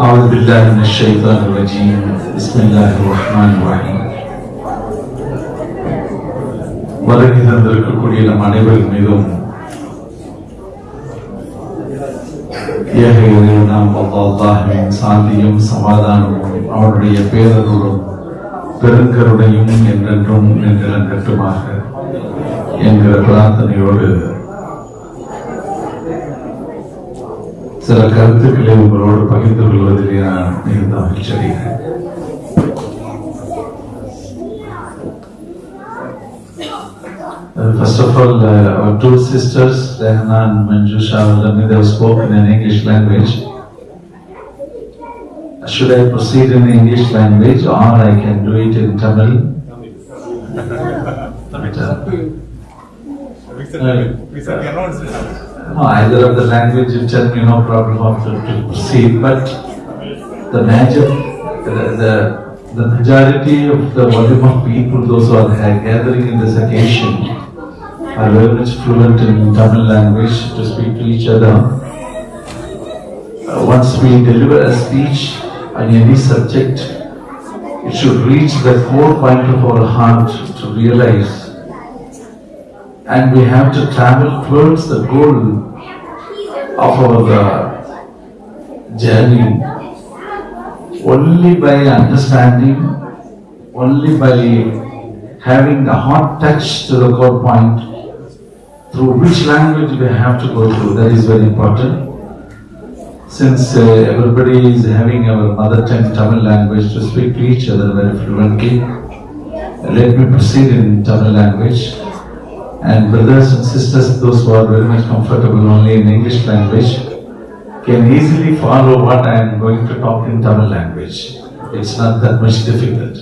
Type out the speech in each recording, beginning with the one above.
أعوذ بالله من الشيطان الرجيم بسم الله الرحمن الرحيم வருகை தந்திருக்கக்கூடிய நம் அனைவரின் மீதும் ஏக இறைவனாம் அல்லாஹ்வின் சாந்தியும் சமாதானமும் அவருடைய பேரருளும் பெருங்கருணையும் என்றென்றும் நின்றலங்கட்டுமாக என்கிற பிரார்த்தனையோடு சில கருத்துக்களை உங்களோடு பகிர்ந்து கொள்வதிலே நான் மிகுந்த மகிழ்ச்சி அடைகிறேன் Uh, First of all, uh, our two sisters, Rehna and Manjusha Alami, they have spoken in English language. Should I proceed in English language or I can do it in Tamil? We said, we said the announcement. No, either of the language you tell me no problem how to, to proceed, but the major, the, the, the majority of the volume of people, those who are gathering in this occasion, are very much fluent in Tamil language to speak to each other. Uh, once we deliver a speech on any subject, it should reach the core point of our heart to realize and we have to travel towards the goal of our uh, journey only by understanding, only by having the hot touch to the core point through which language we have to go through. That is very important. Since uh, everybody is having our mother tongue Tamil language to speak to each other very fluently, let me proceed in Tamil language. And brothers and sisters, those who are very much comfortable only in English language, can easily follow what I am going to talk in Tamil language. It's not that much difficult.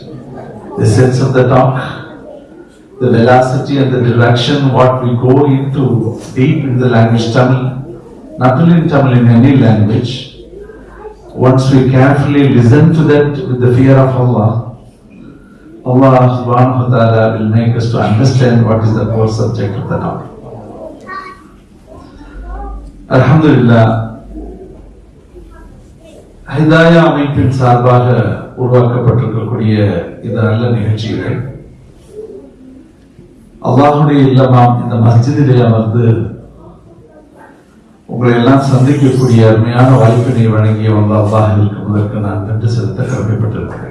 The sense of the talk, the velocity and the direction, what we go into deep in the language Tamil, not only in Tamil, in any language, once we carefully listen to that with the fear of Allah, Allah subhanahu wa ta'ala will make us to understand what is the core subject of the topic. Alhamdulillah, Hidaya அமைப்பின் சார்பாக உருவாக்கப்பட்டிருக்கக்கூடிய இந்த நல்ல நிகழ்ச்சிகள் அல்லாஹுடைய இல்லமாம் இந்த மஸ்ஜிதிலே அமர்ந்து உங்களை எல்லாம் சந்திக்கக்கூடிய அருமையான வாய்ப்பினை வழங்கிய வந்த அல்லாஹிற்கு முதற்கு நான் நன்றி செலுத்த கடமைப்பட்டிருக்கிறேன்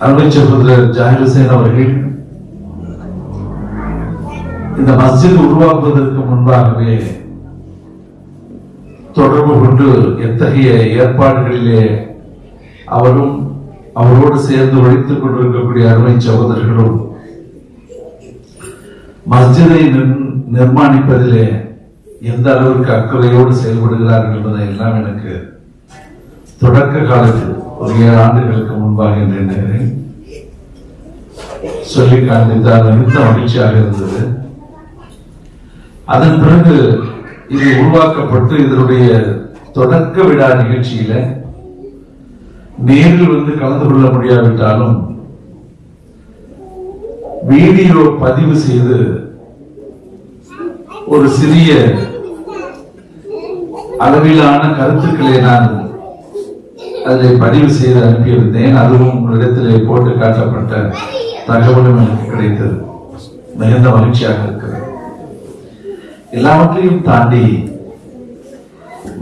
அருமை சகோதரர் ஜாகிர் ஹுசேன் அவர்கள் இந்த மஸ்ஜித் உருவாக்குவதற்கு முன்பாகவே தொடர்பு கொண்டு எத்தகைய ஏற்பாடுகளிலே அவரும் அவரோடு சேர்ந்து ஒழித்துக் கொண்டிருக்கக்கூடிய அருமை சகோதரர்களும் மஸ்ஜிதை நிர்மாணிப்பதிலே எந்த அளவிற்கு அக்கறையோடு செயல்படுகிறார்கள் என்பதை எல்லாம் எனக்கு தொடக்க காலத்தில் ஒரு ஏழு ஆண்டுகளுக்கு முன்பாக என்று எண்ணுகிறேன் சொல்லி காண்பித்தால் மிகுந்த மகிழ்ச்சியாக இருந்தது. அதன் பிறகு இது உருவாக்கப்பட்டு இதனுடைய தொடக்க விழா நிகழ்ச்சியில நேரில் வந்து கலந்து கொள்ள முடியாவிட்டாலும் வீடியோ பதிவு செய்து ஒரு சிறிய அளவிலான கருத்துக்களை நான் அதை பதிவு செய்து அனுப்பியிருந்தேன். அதுவும் உங்களிடத்தில் போட்டு காட்டப்பட்ட தகவலும் எனக்கு கிடைத்தது. மிகுந்த மகிழ்ச்சியாக இருக்கிறது. எல்லாவற்றையும் தாண்டி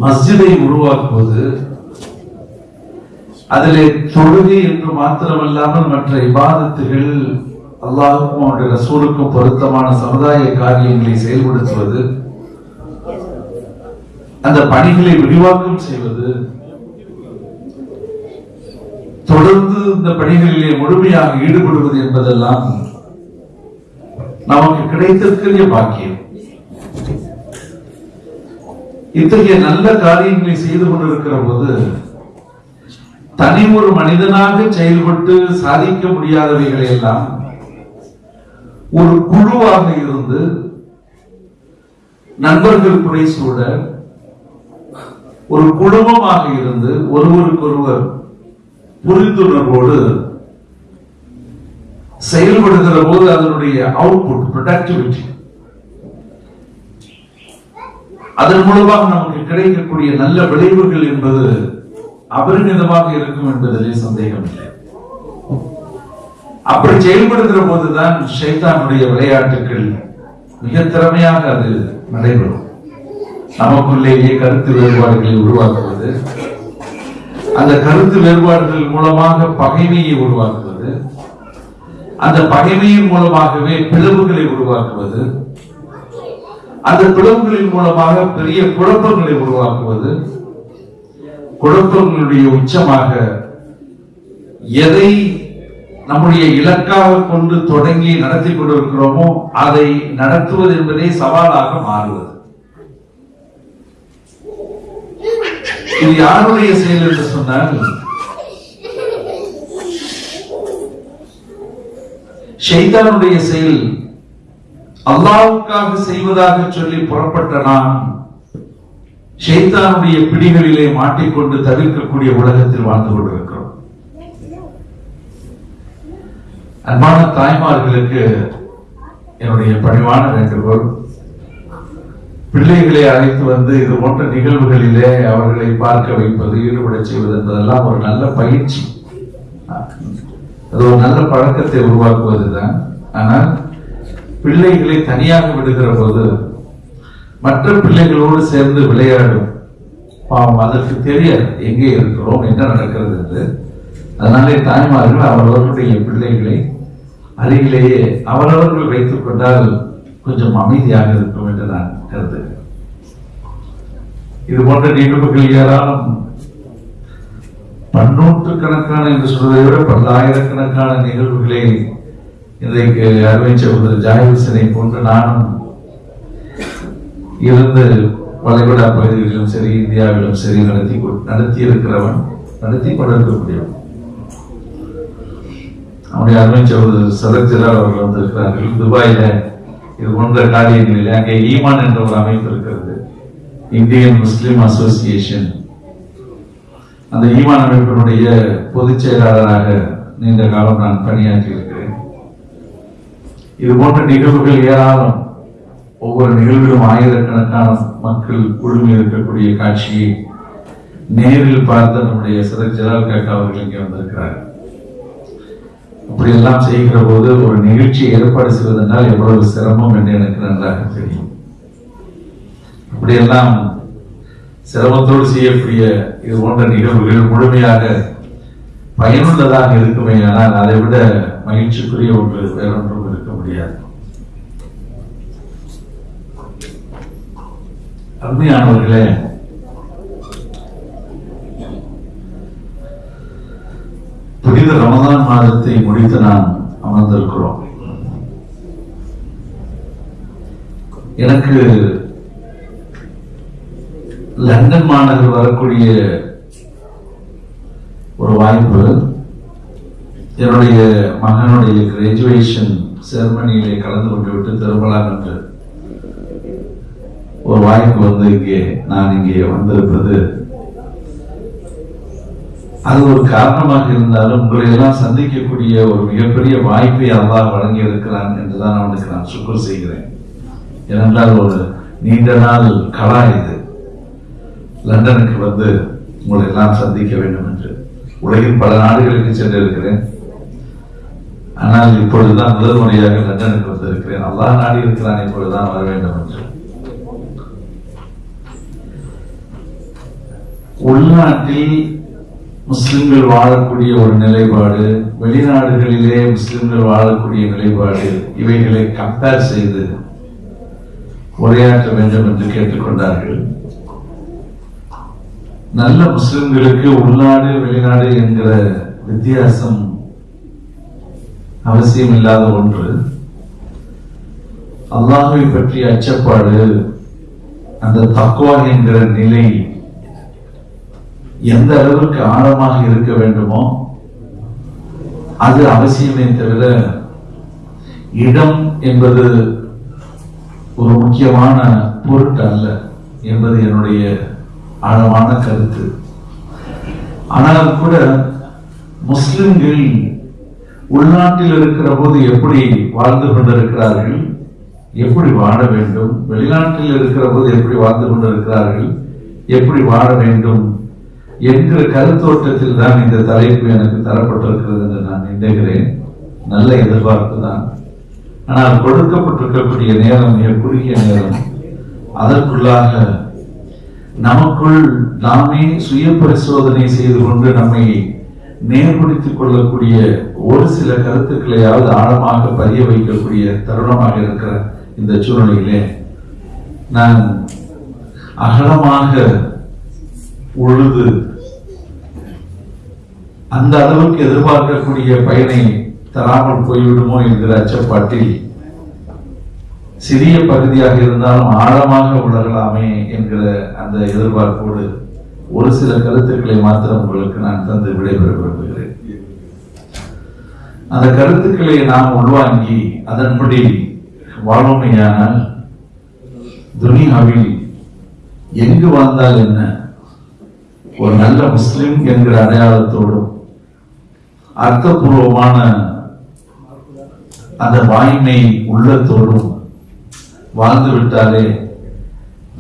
மஸ்ஜிதை உருவாக்குவது அதிலே தொழுகை என்று மாத்திரமல்லாமல் மற்ற இபாதத்துகள் அல்லாஹுக்கும் அவருடைய ரசூலுக்கும் பொருத்தமான சமுதாய காரியங்களை செயல்படுத்துவது அந்த பணிகளை விரிவாக்கம் செய்வது தொடர்ந்து இந்த பணிகளிலே முழுமையாக ஈடுபடுவது என்பதெல்லாம் நமக்கு கிடைத்திருக்கிற பாக்கியம். இத்தகைய நல்ல காரியங்களை செய்து கொண்டிருக்கிற போது தனி ஒரு மனிதனாக செயல்பட்டு சாதிக்க முடியாதவைகளை எல்லாம் ஒரு குழுவாக இருந்து நண்பர்கள் குறை சூழ ஒரு குடும்பமாக இருந்து ஒருவருக்கொருவர் புரிந்துணர்வோடு செயல்படுகிற போது அதனுடைய அவுட்புட் ப்ரொடக்டிவிட்டி அதன் மூலமாக நமக்கு கிடைக்கக்கூடிய நல்ல விளைவுகள் என்பது அபரிமிதமாக இருக்கும் என்பதிலே சந்தேகம் இல்லை அப்படி செயல்படுகிற போதுதான் ஷைத்தானுடைய விளையாட்டுகள் மிக திறமையாக அது நடைபெறும். நமக்குள்ளேயே கருத்து வேறுபாடுகளை உருவாக்குவது அந்த கருத்து வேறுபாடுகள் மூலமாக பகைமையை உருவாக்குவது அந்த பகைமையின் மூலமாகவே பிளவுகளை உருவாக்குவது அந்த பிளவுகளின் மூலமாக பெரிய குழப்பங்களை உருவாக்குவது குழப்பங்களுடைய உச்சமாக எதை நம்முடைய இலக்காக கொண்டு தொடங்கி நடத்தி கொண்டிருக்கிறோமோ அதை நடத்துவது என்பதே சவாலாக மாறுவது. இது யாருடைய செயல் என்று சொன்னால் ஷைத்தானுடைய செயல் அல்லாவுக்காக செய்வதாக சொல்லி புறப்பட்ட நான் ஷைத்தானுடைய பிடிகளிலே மாட்டிக்கொண்டு தவிர்க்கக்கூடிய உலகத்தில் வாழ்ந்து கொண்டிருக்கிறோம். அன்பான தாய்மார்களுக்கு என்னுடைய பணிவான வேண்டுகோள் பிள்ளைகளை அழைத்து வந்து இது போன்ற நிகழ்வுகளிலே அவர்களை பார்க்க வைப்பது ஈடுபட செய்வது என்பதெல்லாம் ஒரு நல்ல பயிற்சி. அது ஒரு நல்ல பழக்கத்தை உருவாக்குவதுதான். ஆனால் பிள்ளைகளை தனியாக விடுகிற போது மற்ற பிள்ளைகளோடு சேர்ந்து விளையாடும் பாவம் அதற்கு தெரியாது. எங்கே இருக்கிறோம் என்ன நடக்கிறது என்று. அதனாலே தாய்மார்கள் அவரவர்களுடைய பிள்ளைகளை அருகிலேயே அவரவர்கள் வைத்துக் கொண்டால் கொஞ்சம் அமைதியாக இருக்கும் என்று நான் கருதுகிறேன். இது போன்ற நிகழ்வுகள் ஏராளம். பன்னூற்று கணக்கான என்று சொல்வதை விட பல்லாயிரக்கணக்கான நிகழ்வுகளை இன்றைக்கு அருமை சகோதரர் ஜாயவிசனை போன்று நானும் இருந்து வளைகுடா பகுதிகளிலும் சரி இந்தியாவிலும் சரி நடத்தி நடத்தி இருக்கிறவன் நடத்தி கொண்டிருக்கக்கூடியவன். நம்முடைய அருமை சகோதரர் சதக் அவர்கள் வந்திருக்கிறார்கள். துபாயில இது போன்ற காரியங்களில் அங்கே ஈமான் என்ற ஒரு அமைப்பு இருக்கிறது. Indian Muslim association. அந்த ஈமான் அமைப்பினுடைய பொதுச் செயலாளராக நீண்ட காலம் நான் பணியாற்றி இருக்கிறேன் இது போன்ற நிகழ்வுகள் ஏராளம். ஒவ்வொரு நிகழ்விலும் ஆயிரக்கணக்கான மக்கள் குழுமி இருக்கக்கூடிய காட்சியை நேரில் பார்த்த நம்முடைய சதக் ஜலால் காக்கா அவர்கள் இங்கே வந்திருக்கிறார்கள். அப்படி எல்லாம் செய்கிற போது ஒரு நிகழ்ச்சி ஏற்பாடு செய்வதென்றால் எவ்வளவு சிரமம் என்று எனக்கு நன்றாக தெரியும். இப்படியெல்லாம் சிரமத்தோடு செய்யக்கூடிய இது போன்ற நிகழ்வுகள் முழுமையாக பயனுள்ளதாக இருக்குமே ஆனால் அதை விட மகிழ்ச்சிக்குரிய ஒன்று வேறொன்றும் இருக்க முடியாது. அருமையானவர்களே புனித ரமதான் மாதத்தை முடித்து நாம் அமர்ந்திருக்கிறோம். எனக்கு லண்டன் மாநகர் வரக்கூடிய ஒரு வாய்ப்பு என்னுடைய மகனுடைய கிராஜுவேஷன் செரமனியிலே கலந்து கொண்டு விட்டு திரும்பலாம் என்று ஒரு வாய்ப்பு வந்து இங்கே நான் இங்கே வந்திருப்பது அது ஒரு காரணமாக இருந்தாலும் உங்களை எல்லாம் சந்திக்கக்கூடிய ஒரு மிகப்பெரிய வாய்ப்பை அல்லாஹ் வழங்கி இருக்கிறான் என்றுதான் அவனுக்கு நான் சுக்கர் செய்கிறேன். ஏனென்றால் ஒரு நீண்ட நாள் கலா இது. லண்டனுக்கு வந்து உங்களை எல்லாம் சந்திக்க வேண்டும் என்று. உலகின் பல நாடுகளுக்கு சென்றிருக்கிறேன். ஆனால் இப்பொழுதுதான் முதல் முறையாக லண்டனுக்கு வந்திருக்கிறேன். அல்லா நாடி இருக்கிறான் இப்பொழுதுதான் வர வேண்டும் என்று. உள்நாட்டில் முஸ்லிம்கள் வாழக்கூடிய ஒரு நிலைப்பாடு வெளிநாடுகளிலே முஸ்லிம்கள் வாழக்கூடிய நிலைப்பாடு இவைகளை கம்பேர் செய்து உரையாற்ற வேண்டும் என்று கேட்டுக்கொண்டார்கள். நல்ல முஸ்லிம்களுக்கு உள்நாடு வெளிநாடு என்கிற வித்தியாசம் அவசியம் இல்லாத ஒன்று. அல்லாஹை பற்றிய அச்சப்பாடு அந்த தக்குவா என்கிற நிலை எந்த அளவுக்கு ஆழமாக இருக்க வேண்டுமோ அது அவசியமே தவிர இடம் என்பது ஒரு முக்கியமான பொருட்டு அல்ல என்பது என்னுடைய ஆழமான கருத்து. ஆனால் கூட முஸ்லிம்கள் உள்நாட்டில் இருக்கிற போது எப்படி வாழ்ந்து கொண்டிருக்கிறார்கள் எப்படி வாழ வேண்டும் வெளிநாட்டில் இருக்கிற போது எப்படி வாழ்ந்து கொண்டிருக்கிறார்கள் எப்படி வாழ வேண்டும் என்கிற கருத்தோட்டத்தில் தான் இந்த தலைப்பு எனக்கு தரப்பட்டிருக்கிறது என்று நான் நினைக்கிறேன். நல்ல எதிர்பார்ப்பு தான். ஆனால் கொடுக்கப்பட்டிருக்கக்கூடிய நேரம் மிக குறுகிய நேரம். அதற்குள்ளாக நமக்குள் நாமே சுய பரிசோதனை செய்து கொண்டு நம்மை நேர்படுத்திக் கொள்ளக்கூடிய ஒரு சில கருத்துக்களையாவது ஆழமாக பதிய வைக்கக்கூடிய தருணமாக இருக்கிற இந்த சூழ்நிலையிலே நான் அகலமாக உழுது அந்த அளவுக்கு எதிர்பார்க்கக்கூடிய பயனை தராமல் போய்விடுமோ என்கிற அச்சப்பாட்டில் சிறிய பகுதியாக இருந்தாலும் ஆழமாக உணரலாமே என்கிற அந்த எதிர்பார்ப்போடு ஒரு சில கருத்துக்களை மாத்திரம் உங்களுக்கு நான் தந்து விடைபெற விரும்புகிறேன். அந்த கருத்துக்களை நாம் உள்வாங்கி அதன்படி வாழ்வுமையானால் துனியாவில் எங்கு வாழ்ந்தால் என்ன? ஒரு நல்ல முஸ்லிம் என்கிற அடையாளத்தோடும் அர்த்தபூர்வமான அந்த வாய்மை உள்ளத்தோடும் வாழ்ந்து விட்டாலே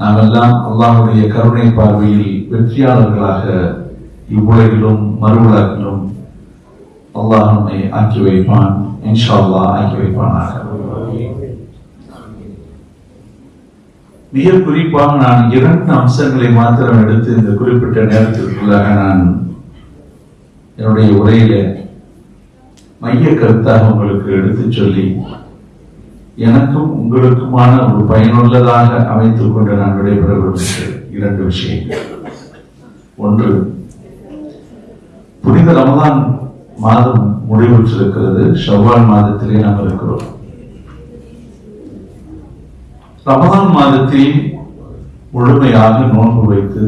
நாம் எல்லாம் அல்லாஹ்வுடைய கருணை பார்வையில் வெற்றியாளர்களாக இவ்வுலகிலும் மறுவுலகிலும் அல்லாஹ் நம்மை ஆக்கி வைப்பான். இன்ஷா அல்லாஹ் ஆக்கி வைப்பானாக. மிக குறிப்பாக நான் இரண்டு அம்சங்களை மாத்திரம் எடுத்து இந்த குறிப்பிட்ட நேரத்திற்குள்ளாக நான் என்னுடைய உரையில மைய கருத்தாக உங்களுக்கு எடுத்துச் சொல்லி எனக்கும் உங்களுக்குமான ஒரு பயனுள்ளதாக அமைத்துக் கொண்டு நான் விடைபெற விரும்புகிறேன். இரண்டு விஷயங்கள். ஒன்று புனித ரமதான் மாதம் முடிவுற்றிருக்கிறது. ஷவ்வால் மாதத்திலே நாம் இருக்கிறோம். ரமதான் மாதத்தில் முழுமையாக நோன்பு வைத்து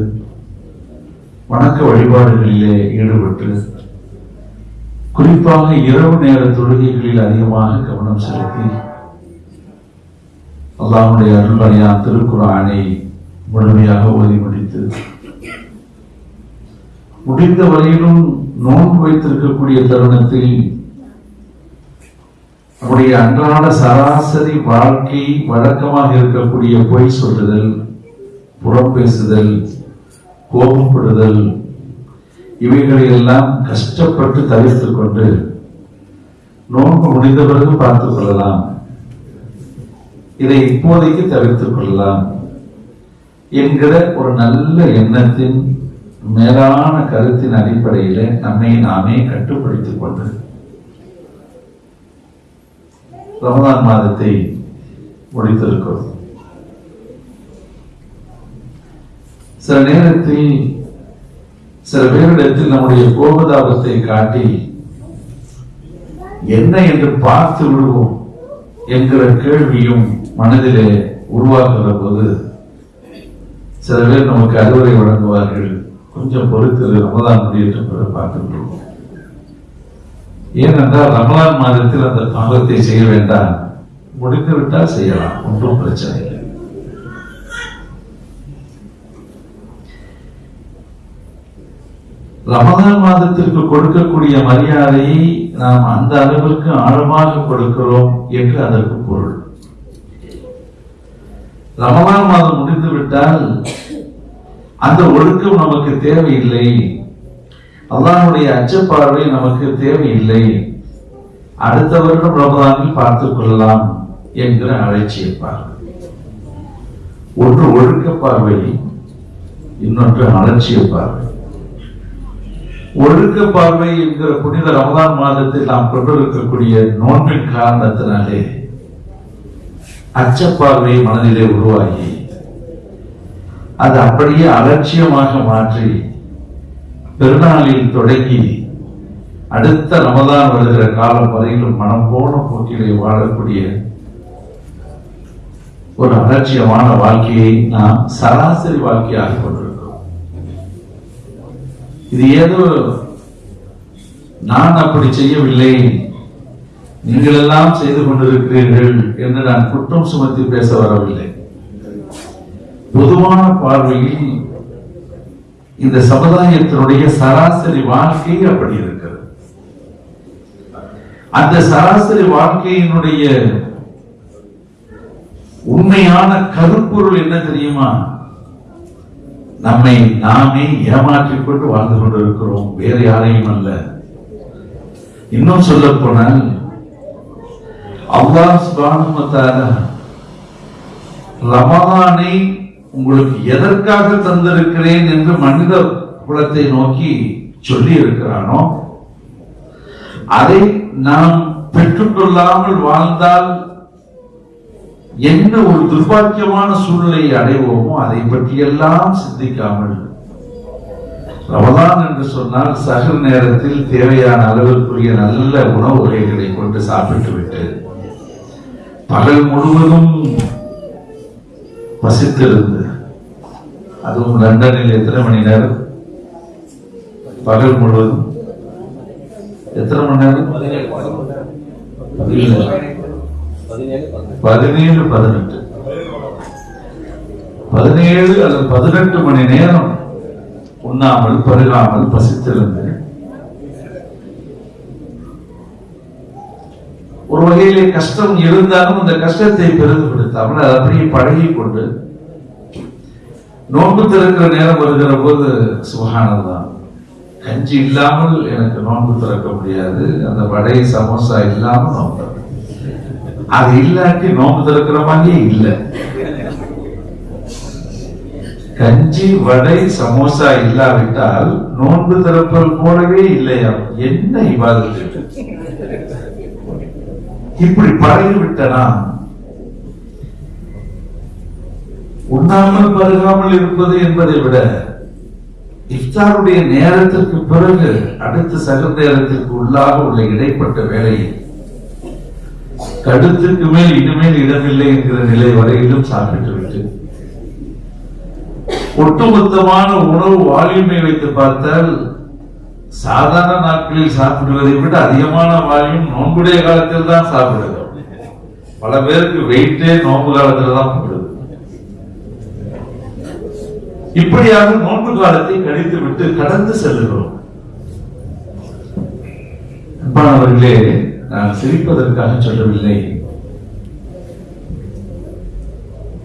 வணக்க வழிபாடுகளிலே ஈடுபட்டு குறிப்பாக இரவு நேர தொழுகைகளில் அதிகமாக கவனம் செலுத்தி அல்லாவுடைய அருள்வரையான் திருக்குறானை முழுமையாக ஓதி முடித்து முடிந்த வரையிலும் நோன்பு வைத்திருக்கக்கூடிய தருணத்தில் நம்முடைய அன்றாட சராசரி வாழ்க்கை வழக்கமாக இருக்கக்கூடிய பொய் சொல்லுதல் புறம் பேசுதல் கோபப்படுதல் இவைகளையெல்லாம் கஷ்டப்பட்டு தவிர்த்துக் கொண்டு நோன்பு முடிந்த பிறகு பார்த்துக் கொள்ளலாம். இதை இப்போதைக்கு தவிர்த்துக் கொள்ளலாம். என்கிற ஒரு நல்ல எண்ணத்தின் மேலான கருத்தின் அடிப்படையில் நம்மை நாமே கட்டுப்படுத்திக் கொண்டு ரமதான் மாதத்தை முடித்திருக்கிறோம். சில நேரத்தில் சில பேரிடத்தில் நம்முடைய கோபதாபத்தை காட்டி என்ன என்று பார்த்து விடுவோம் என்கிற கேள்வியும் மனதிலே உருவாக்குகிற போது சில பேர் நமக்கு அறிவுரை வழங்குவார்கள். கொஞ்சம் பொறுத்து ரமதான் முடியட்டும் பிறகு பார்த்து விடுவோம் ஏனென்றால் ரமலான் மாதத்தில் அந்த பாவத்தை செய்ய வேண்டாம். முடிந்துவிட்டால் செய்யலாம். ஒன்றும் பிரச்சனை இல்லை. ரமதான் மாதத்திற்கு கொடுக்கக்கூடிய மரியாதையை நாம் அந்த அளவிற்கு ஆழமாக கொடுக்கிறோம் என்று அதற்கு பொருள். ரமதான் மாதம் முடிந்து விட்டால் அந்த ஒழுக்கம் நமக்கு தேவையில்லை. அல்லாஹுடைய அச்சப்பார்வை நமக்கு தேவையில்லை. அடுத்த வருடம் ரமதானில் பார்த்துக் கொள்ளலாம் என்கிற அலட்சிய பார்வை ஒன்று ஒழுக்க பார்வை இன்னொன்று அலட்சிய பார்வை. ஒழுக்க பார்வை என்கிற புனித ரமதான் மாதத்தில் நாம் கொண்டிருக்கக்கூடிய நோன்பின் காரணத்தினாலே அச்சப்பார்வை மனதிலே உருவாகி அது அப்படியே அலட்சியமாக மாற்றி பெருநாளில் தொடங்கி அடுத்த ரமதான் வருகிற காலம் வரையிலும் மனம் போன போக்கிலே வாழக்கூடிய ஒரு அலட்சியமான வாழ்க்கையை நாம் சராசரி வாழ்க்கையாக கொண்டிருக்கிறோம். இது ஏதோ நான் அப்படி செய்யவில்லை நீங்கள் எல்லாம் செய்து கொண்டிருக்கிறீர்கள் என்று நான் குற்றம் சுமத்தி பேச வரவில்லை. பொதுவான பார்வையில் இந்த சமுதாயத்தினுடைய சராசரி வாழ்க்கை அப்படி இருக்கிறது. அந்த சராசரி வாழ்க்கையினுடைய உண்மையான கருப்பொருள் என்ன தெரியுமா? நம்மை நாமே ஏமாற்றிக் கொண்டு வாழ்ந்து கொண்டிருக்கிறோம். வேறு யாரையும் அல்ல. இன்னும் சொல்ல போனால் அல்லாஹ் ரமதானை உங்களுக்கு எதற்காக தந்திருக்கிறேன் என்று மனித குலத்தை நோக்கி சொல்லி இருக்கிறானோ அதை நாம் பெற்றுக்கொள்ளாமல் வாழ்ந்தால் என்ன ஒரு துர்பாக்கியமான சூழ்நிலையை அடைவோமோ அதை பற்றியெல்லாம் சிந்திக்காமல். ரமதான் என்று சொன்னால் சகர் நேரத்தில் தேவையான அளவிற்குரிய நல்ல உணவு வகைகளை கொண்டு சாப்பிட்டு விட்டு பகல் முழுவதும் பசித்திருந்து அதுவும் லண்டனில் எத்தனை மணி நேரம்? பகல் முழுவதும்? எத்தனை மணி நேரம்? பதினேழு. பதினெட்டு. பதினேழு அல்லது பதினெட்டு மணி நேரம் உண்ணாமல் பருகாமல் பசித்திருந்து ஒரு வகையிலே கஷ்டம் இருந்தாலும் அந்த கஷ்டத்தை பெரிதுபடுத்தாமல் அதை அப்படியே பழகி கொண்டு நோன்பு திறக்கிற நேரம் வருகிற போது சுகானதான் கஞ்சி இல்லாமல் எனக்கு நோன்பு திறக்க முடியாது. அந்த வடை சமோசா இல்லாமல் நோன்பு அது இல்லாட்டி நோன்பு திறக்கிற மாதிரியே இல்லை. கஞ்சி வடை சமோசா இல்லாவிட்டால் நோன்பு திறப்பல் போலவே இல்லையா? என்ன இவாதத்து இப்படி பழகிவிட்டனா உண்ணாமல் பருகாமல் இருப்பது என்பதை விட இஃப்தாருடைய நேரத்திற்கு பிறகு அடுத்த சக நேரத்திற்கு உள்ளாக உள்ள இடைப்பட்ட வேலையை கடுத்துக்கு மேல் இனிமேல் இடமில்லை என்கிற நிலை வரையிலும் சாப்பிட்டு விட்டு ஒட்டுமொத்தமான உணவு வால்யூமை வைத்து பார்த்தால் சாதாரண நாட்களில் சாப்பிடுவதை விட அதிகமான வால்யூம் நோன்புடைய காலத்தில் தான் சாப்பிடுகிறோம். பல பேருக்கு வெயிட்டே நோன்பு காலத்தில் தான் போடுது இப்படியாக நோன்பு காலத்தை கழித்து விட்டு கடந்து செல்லுகிறோம். அன்பானவர்களே நான் சிரிப்பதற்காக சொல்லவில்லை.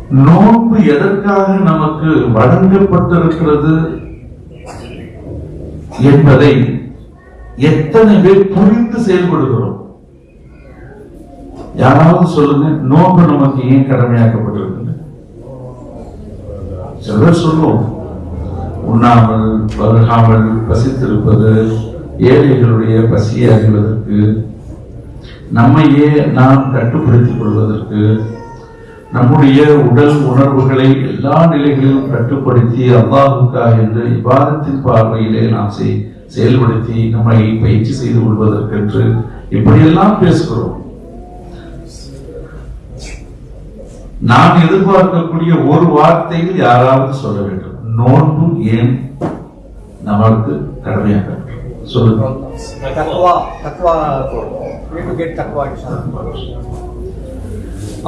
நோன்பு எதற்காக நமக்கு வழங்கப்பட்டிருக்கிறது என்பதை எத்தனை பேர் புரிந்து செயல்படுகிறோம்? யாராவது சொல்லுங்க நோன்பு நமக்கு ஏன் கடமையாக்கப்பட்டிருக்கு சிலர் சொல்லுவோம் உண்ணாமல் பருகாமல் பசித்திருப்பது ஏழைகளுடைய பசியை அறிவதற்கு நம்மையே நாம் கட்டுப்படுத்திக் கொள்வதற்கு நம்முடைய உடல் உணர்வுகளை எல்லா நிலைகளிலும் கட்டுப்படுத்தி அல்லாஹுக்கா என்று இவ்வாதத்தின் பார்வையிலே நாம் செய் செயல்படுத்தி நம்மை பயிற்சி செய்து கொள்வதற்கென்று இப்படியெல்லாம் பேசுகிறோம். நான் எதிர்பார்க்கக்கூடிய ஒரு வார்த்தையில் யாராவது சொல்ல வேண்டும். நோன்பு ஏன் நமக்கு கடமையாக சொல்லுங்க.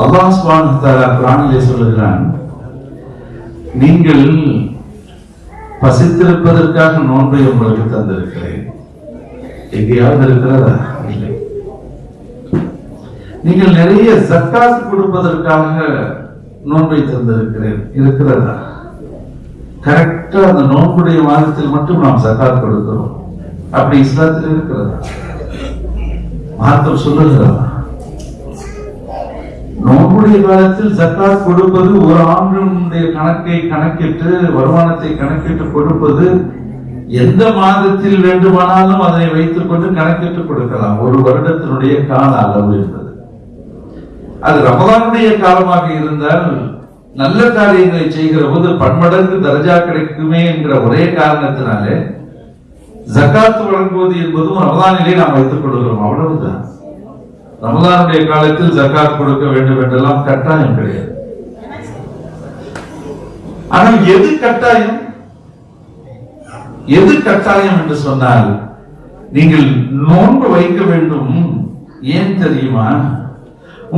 அல்லாஹ் தஆலா குர்ஆனிலே சொல்லுகிறான் நீங்கள் பசித்திருப்பதற்காக நோன்பை உங்களுக்கு தந்திருக்கிறேன். எங்கேயாவது இருக்கிறதா? இல்லை. நீங்கள் நிறைய ஜக்காத் கொடுப்பதற்காக நோன்பை தந்திருக்கிறேன் இருக்கிறதா? கரெக்டா அந்த நோன்புடைய மாதத்தில் மட்டும் நாம் சக்காத் கொடுக்கிறோம். அப்படி இஸ்லாத்தில் இருக்கிறதா? மார்க்கம் சொல்லுகிறதா நோம்புடைய காலத்தில் சக்காத் கொடுப்பது ஒரு ஆண்டினுடைய கணக்கை கணக்கிட்டு வருமானத்தை கணக்கிட்டு கொடுப்பது எந்த மாதத்தில் வேண்டுமானாலும் அதனை வைத்துக் கொண்டு கணக்கிட்டு கொடுக்கலாம். ஒரு வருடத்தினுடைய கால அளவு என்பது. அது ரமதானுடைய காலமாக இருந்தால் நல்ல காரியங்களை செய்கிற போது பன்மடங்கு தர்ஜா கிடைக்குமே என்கிற ஒரே காரணத்தினாலே ஜக்காத்து வழங்குவது என்பதும் ரமதானிலே நாம் வைத்துக் கொள்கிறோம். அவ்வளவுதான். ரமதானுடைய காலத்தில் ஜக்காத் கொடுக்க வேண்டும் என்றெல்லாம் கட்டாயம் கிடையாது. ஆனால் எது கட்டாயம்? எது கட்டாயம் என்று சொன்னால் நீங்கள் நோன்பு வைக்க வேண்டும். ஏன் தெரியுமா?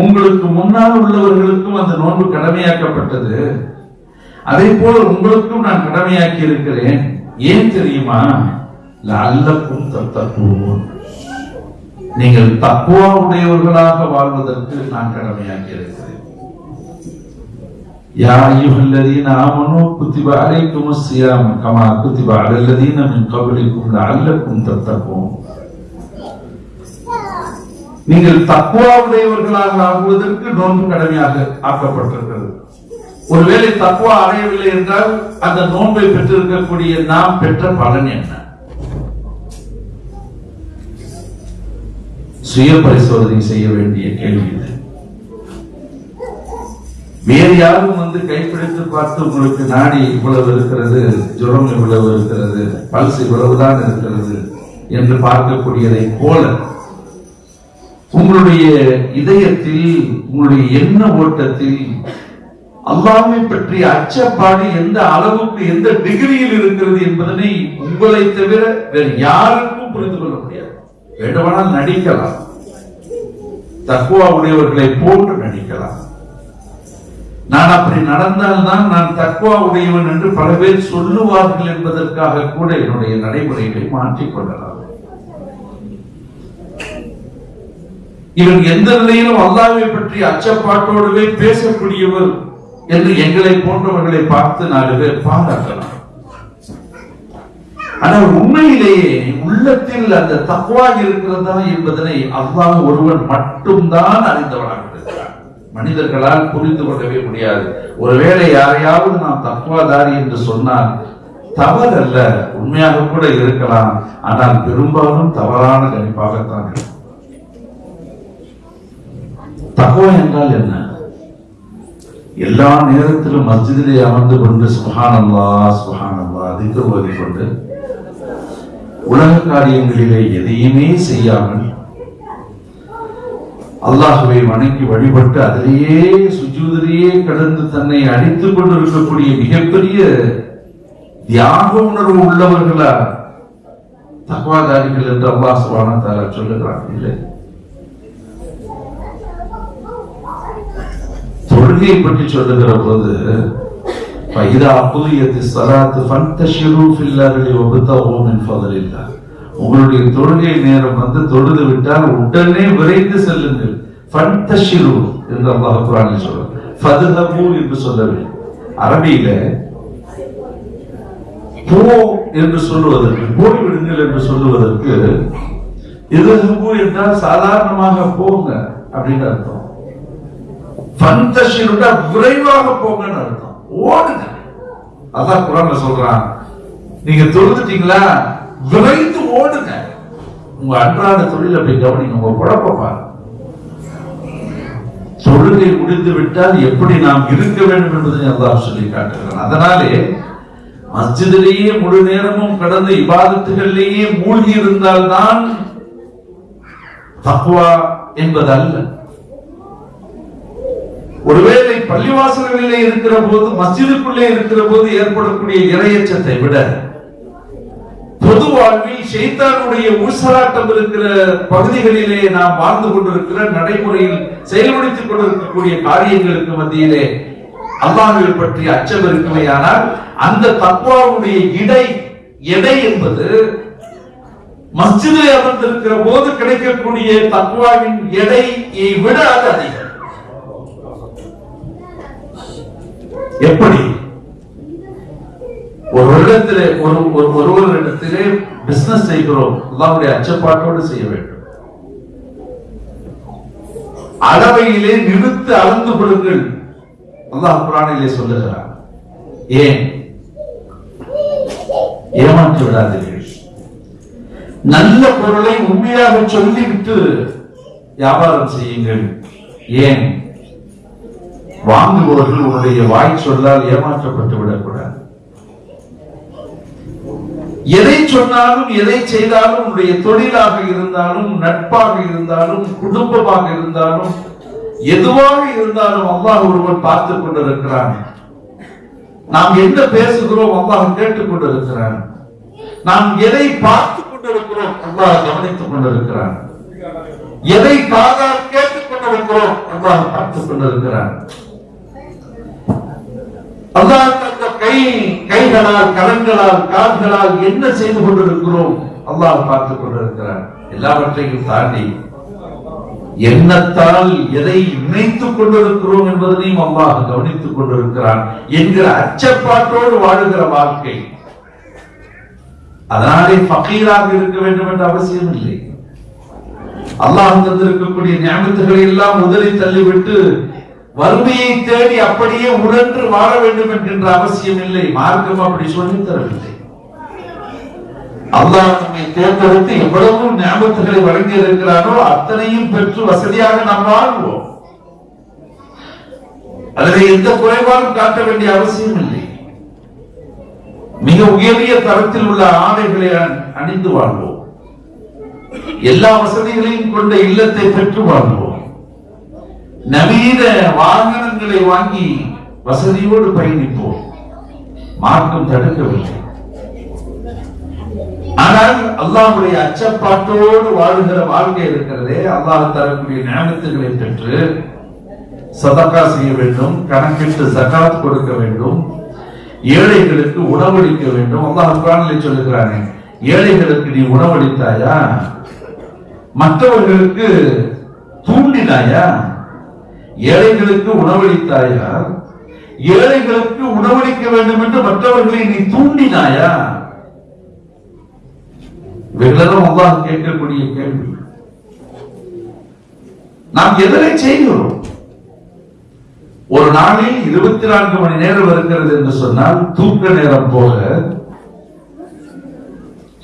உங்களுக்கு முன்னால் உள்ளவர்களுக்கும் அந்த நோன்பு கடமையாக்கப்பட்டது. அதே போல உங்களுக்கும் நான் கடமையாக்கி இருக்கிறேன் ஏன் தெரியுமா? லஅல்லக்கும் தத்தக்குவோம் நீங்கள் தக்குவா உடையவர்களாக வாழ்வதற்கு நான் கடமையாக்கி இருக்கிறேன் யா அய்யுஹல்லதீன ஆமனூ குத்திப அலைக்குமுஸ் ஸியாம் கமா குத்திப அலல்லதீன மின் கப்லிக்கும் லஅல்லக்கும் தத்தகூன் நீங்கள் தக்குவாவுடையவர்களாக ஆகுவதற்கு நோன்பு கடமையாக ஆக்கப்பட்டிருக்கிறது. ஒருவேளை தக்குவா அடையவில்லை என்றால் அந்த நோன்பை பெற்றிருக்கக்கூடிய நாம் பெற்ற பலன் என்ன? சுய பரிசோதனை செய்ய வேண்டிய கேள்வி இது. வேறு யாரும் வந்து கைப்பிடித்து பார்த்து உங்களுக்கு நாடி இவ்வளவு இருக்கிறது ஜுரம் இவ்வளவு இருக்கிறது பல்ஸ் இவ்வளவுதான் இருக்கிறது என்று பார்க்கக்கூடியதை போல உங்களுடைய இதயத்தில் உங்களுடைய எண்ண ஓட்டத்தில் அல்லாமை பற்றிய அச்சப்பாடு எந்த அளவுக்கு எந்த டிகிரியில் இருக்கிறது என்பதனை உங்களை தவிர வேறு யாருக்கும் புரிந்து கொள்ள முடியாது. வேண்டுமானால் நடிக்கலாம். தக்குவா உடையவர்களை போன்று நடிக்கலாம். நான் அப்படி நடந்தால்தான் நான் தக்குவா உடையவன் என்று பல பேர் சொல்லுவார்கள் என்பதற்காக கூட என்னுடைய நடைமுறைகளை மாற்றிக்கொள்ளலாம் கொள்ளலாம் இவன் எந்த நிலையிலும் அல்லாவை பற்றி அச்சப்பாட்டோடவே பேசக்கூடியவர் என்று எங்களை போன்றவர்களை பார்த்து நாலு பேர் பாராட்டலாம். ஆனால் உண்மையிலேயே உள்ளத்தில் அந்த தக்குவா இருக்கிறதா என்பதனை அல்லாஹ் ஒருவன் மட்டும்தான் அறிந்தவனாக இருக்கிறான். மனிதர்களால் புரிந்து கொள்ளவே முடியாது. ஒருவேளை யாரையாவது நாம் தக்குவாதாரி என்று சொன்னால் தவறு அல்ல உண்மையாக கூட இருக்கலாம். ஆனால் பெரும்பாலும் தவறான கணிப்பாகத்தான் இருக்கும். தக்குவா என்றால் என்ன? எல்லா நேரத்திலும் மஸ்ஜிதிலே அமர்ந்து கொண்டு சுஹானல்லா சுஹானல்லா திக்கர் ஓதிக் கொண்டு உலக காரியங்களிலே எதையுமே செய்யாமல் அல்லாஹுவை வணங்கி வழிபட்டு அதிலேயே சுஜூதிலேயே கடந்து தன்னை அடித்துக் கொண்டிருக்கக்கூடிய மிகப்பெரிய தியாக உணர்வு உள்ளவர்களா தகவாதாரிகள் என்று அல்லாஹ் சுபான தாரா சொல்லுகிறான். இல்லை. தொழுகையை பற்றி சொல்லுகிற போது فإذا قضيت الصلاة فانتشروا في الأرض وابتغوا من فضل الله உங்களுடைய தொழுகை நேரம் வந்து தொழுது விட்டால் உடனே விரைந்து செல்லுங்கள் ஃபன்தஷிரு என்று அல்லாஹ் குர்ஆனில் சொல்றார் ஃபதுஹபு என்று சொல்லவில்லை அரபியில போ என்று சொல்லுவதற்கு போய் விடுங்கள் என்று சொல்லுவதற்கு இதுஹபு என்றால் சாதாரணமாக போங்க அப்படின்னு அர்த்தம் ஃபந்தஷிருடா விரைவாக போங்கன்னு அர்த்தம். ஓடுங்க. அதான் குரான்ல சொல்றான். நீங்க தொழுதுட்டீங்களா? விரைந்து ஓடுங்க. உங்க அன்றாட தொழில் போய் கவனிங்க. உங்க குழப்ப பாருங்க. தொழுகை முடிந்து விட்டால் எப்படி நாம் இருக்க வேண்டும் என்பதை அல்லாஹ் சொல்லி காட்டுகிறான். அதனாலே மஸ்ஜிதிலேயே முழு நேரமும் கடந்த இபாதத்துகளிலேயே மூழ்கி இருந்தால்தான் தக்குவா என்பது அல்ல ஒருவேளை பள்ளிவாசல்களிலே இருக்கிற போது மஸ்ஜிதுக்குள்ளே இருக்கிற போது ஏற்படக்கூடிய இரையச்சத்தை விட பொது வாழ்வில் ஷைத்தானுடைய ஊசலாட்டம் இருக்கிற பகுதிகளிலே நாம் வாழ்ந்து கொண்டிருக்கிற நடைமுறையில் செயல்படுத்திக் கொண்டிருக்கக்கூடிய காரியங்களுக்கு மத்தியிலே அல்லாஹுவை பற்றி அச்சம் இருக்குமையானால் அந்த தக்குவாவுடைய இடை எடை என்பது மஸ்ஜிதில் அமர்ந்திருக்கிற போது கிடைக்கக்கூடிய தக்குவாவின் எடையை விட அது அதிகம். எப்படி? ஒரு இடத்திலே ஒரு ஒரு ஒருவரிடத்திலே பிசினஸ் செய்கிறோம். அல்லாவுடைய அச்சப்பாட்டோடு செய்ய வேண்டும். அளவையிலே நிறுத்து அளந்து கொள்ளுங்கள் அல்லாஹ் குரானிலே சொல்லுகிறார் ஏன்? ஏமாற்றி விடாதீர்கள். நல்ல பொருளை உண்மையாக சொல்லிவிட்டு வியாபாரம் செய்யுங்கள். ஏன்? வாங்குபவர்கள் உன்னுடைய வாய் சொல்லால் ஏமாற்றப்பட்டு விடக்கூடாது. எதை சொன்னாலும் எதை செய்தாலும் உன்னுடைய தொழிலாக இருந்தாலும் நட்பாக இருந்தாலும் குடும்பமாக இருந்தாலும் எதுவாக இருந்தாலும் அல்லாஹ் ஒருவன் பார்த்துக் கொண்டிருக்கிறான். நாம் என்ன பேசுகிறோம் அல்லாஹ் கேட்டுக் கொண்டிருக்கிறான். நாம் எதை பார்த்துக் கொண்டிருக்கிறோம் அல்லாஹ் கவனித்துக் கொண்டிருக்கிறான். எதை காதால் கேட்டுக் கொண்டிருக்கிறோம் அல்லாஹ் பார்த்துக் கொண்டிருக்கிறான். அல்லாஹ் தந்த கை கைகளால் கரங்களால் கால்களால் என்ன செய்து கொண்டிருக்கிறோம்? அல்லாஹ் பார்த்துக் கொண்டிருக்கிறான். எல்லாவற்றையும் தாண்டி எண்ணத்தால் எதை இணைத்துக் கொண்டிருக்கிறோம் என்பதனையும் அல்லாஹ் கவனித்துக் கொண்டிருக்கிறான் என்கிற அச்சப்பாட்டோடு வாழுகிற வாழ்க்கை. அதனாலே ஃபகீராக இருக்க வேண்டும் என்ற அவசியம் இல்லை. அல்லாஹ் தந்திருக்கக்கூடிய ஞாபகத்துகளை எல்லாம் முதலில் தள்ளிவிட்டு வறுமையை தேடி அப்படியே உழன்று வாழ வேண்டும் என்கின்ற அவசியம் இல்லை. மார்க்கம் அப்படி சொல்லி தரவில்லை. அல்லாஹ் நம்மை தேர்ந்தெடுத்து எவ்வளவு ஞாபகத்துகளை வழங்கி இருக்கிறாரோ அத்தனையும் பெற்று வசதியாக நாம் வாழ்வோம். அதில் எந்த குறைபாடும் காட்ட வேண்டிய அவசியம் இல்லை. மிக உயரிய தரத்தில் உள்ள ஆடைகளை அணிந்து வாழ்வோம். எல்லா வசதிகளையும் கொண்ட இல்லத்தை பெற்று வாழ்வோம். நவீன வாகனங்களை வாங்கி வசதியோடு பயணிப்போம். மார்க்கம் தடுக்கவில்லை. ஆனால் அல்லாஹுடைய அச்சப்பாட்டோடு வாழுகிற வாழ்க்கை இருக்கிறதே அல்லாஹ் தரக்கூடிய ஞாபகத்துகளை பெற்று சதக்கா செய்ய வேண்டும் கணக்கிட்டு சகாத் கொடுக்க வேண்டும் ஏழைகளுக்கு உணவளிக்க வேண்டும். அல்லாஹ் குர்ஆனிலே சொல்லுகிறானே ஏழைகளுக்கு நீ உணவளித்தாயா? மற்றவர்களுக்கு தூண்டினாயா? ஏழைகளுக்கு உணவளித்தாயா? ஏழைகளுக்கு உணவளிக்க வேண்டும் என்று மற்றவர்களை நீ தூண்டினாயா? இவைகளெல்லாம் அல்லாஹ் கேட்கக்கூடிய கேள்வி. நாம் எதனை செய்கிறோம்? ஒரு நாளில் இருபத்தி நான்கு மணி நேரம் இருக்கிறது என்று சொன்னால் தூக்க நேரம் போக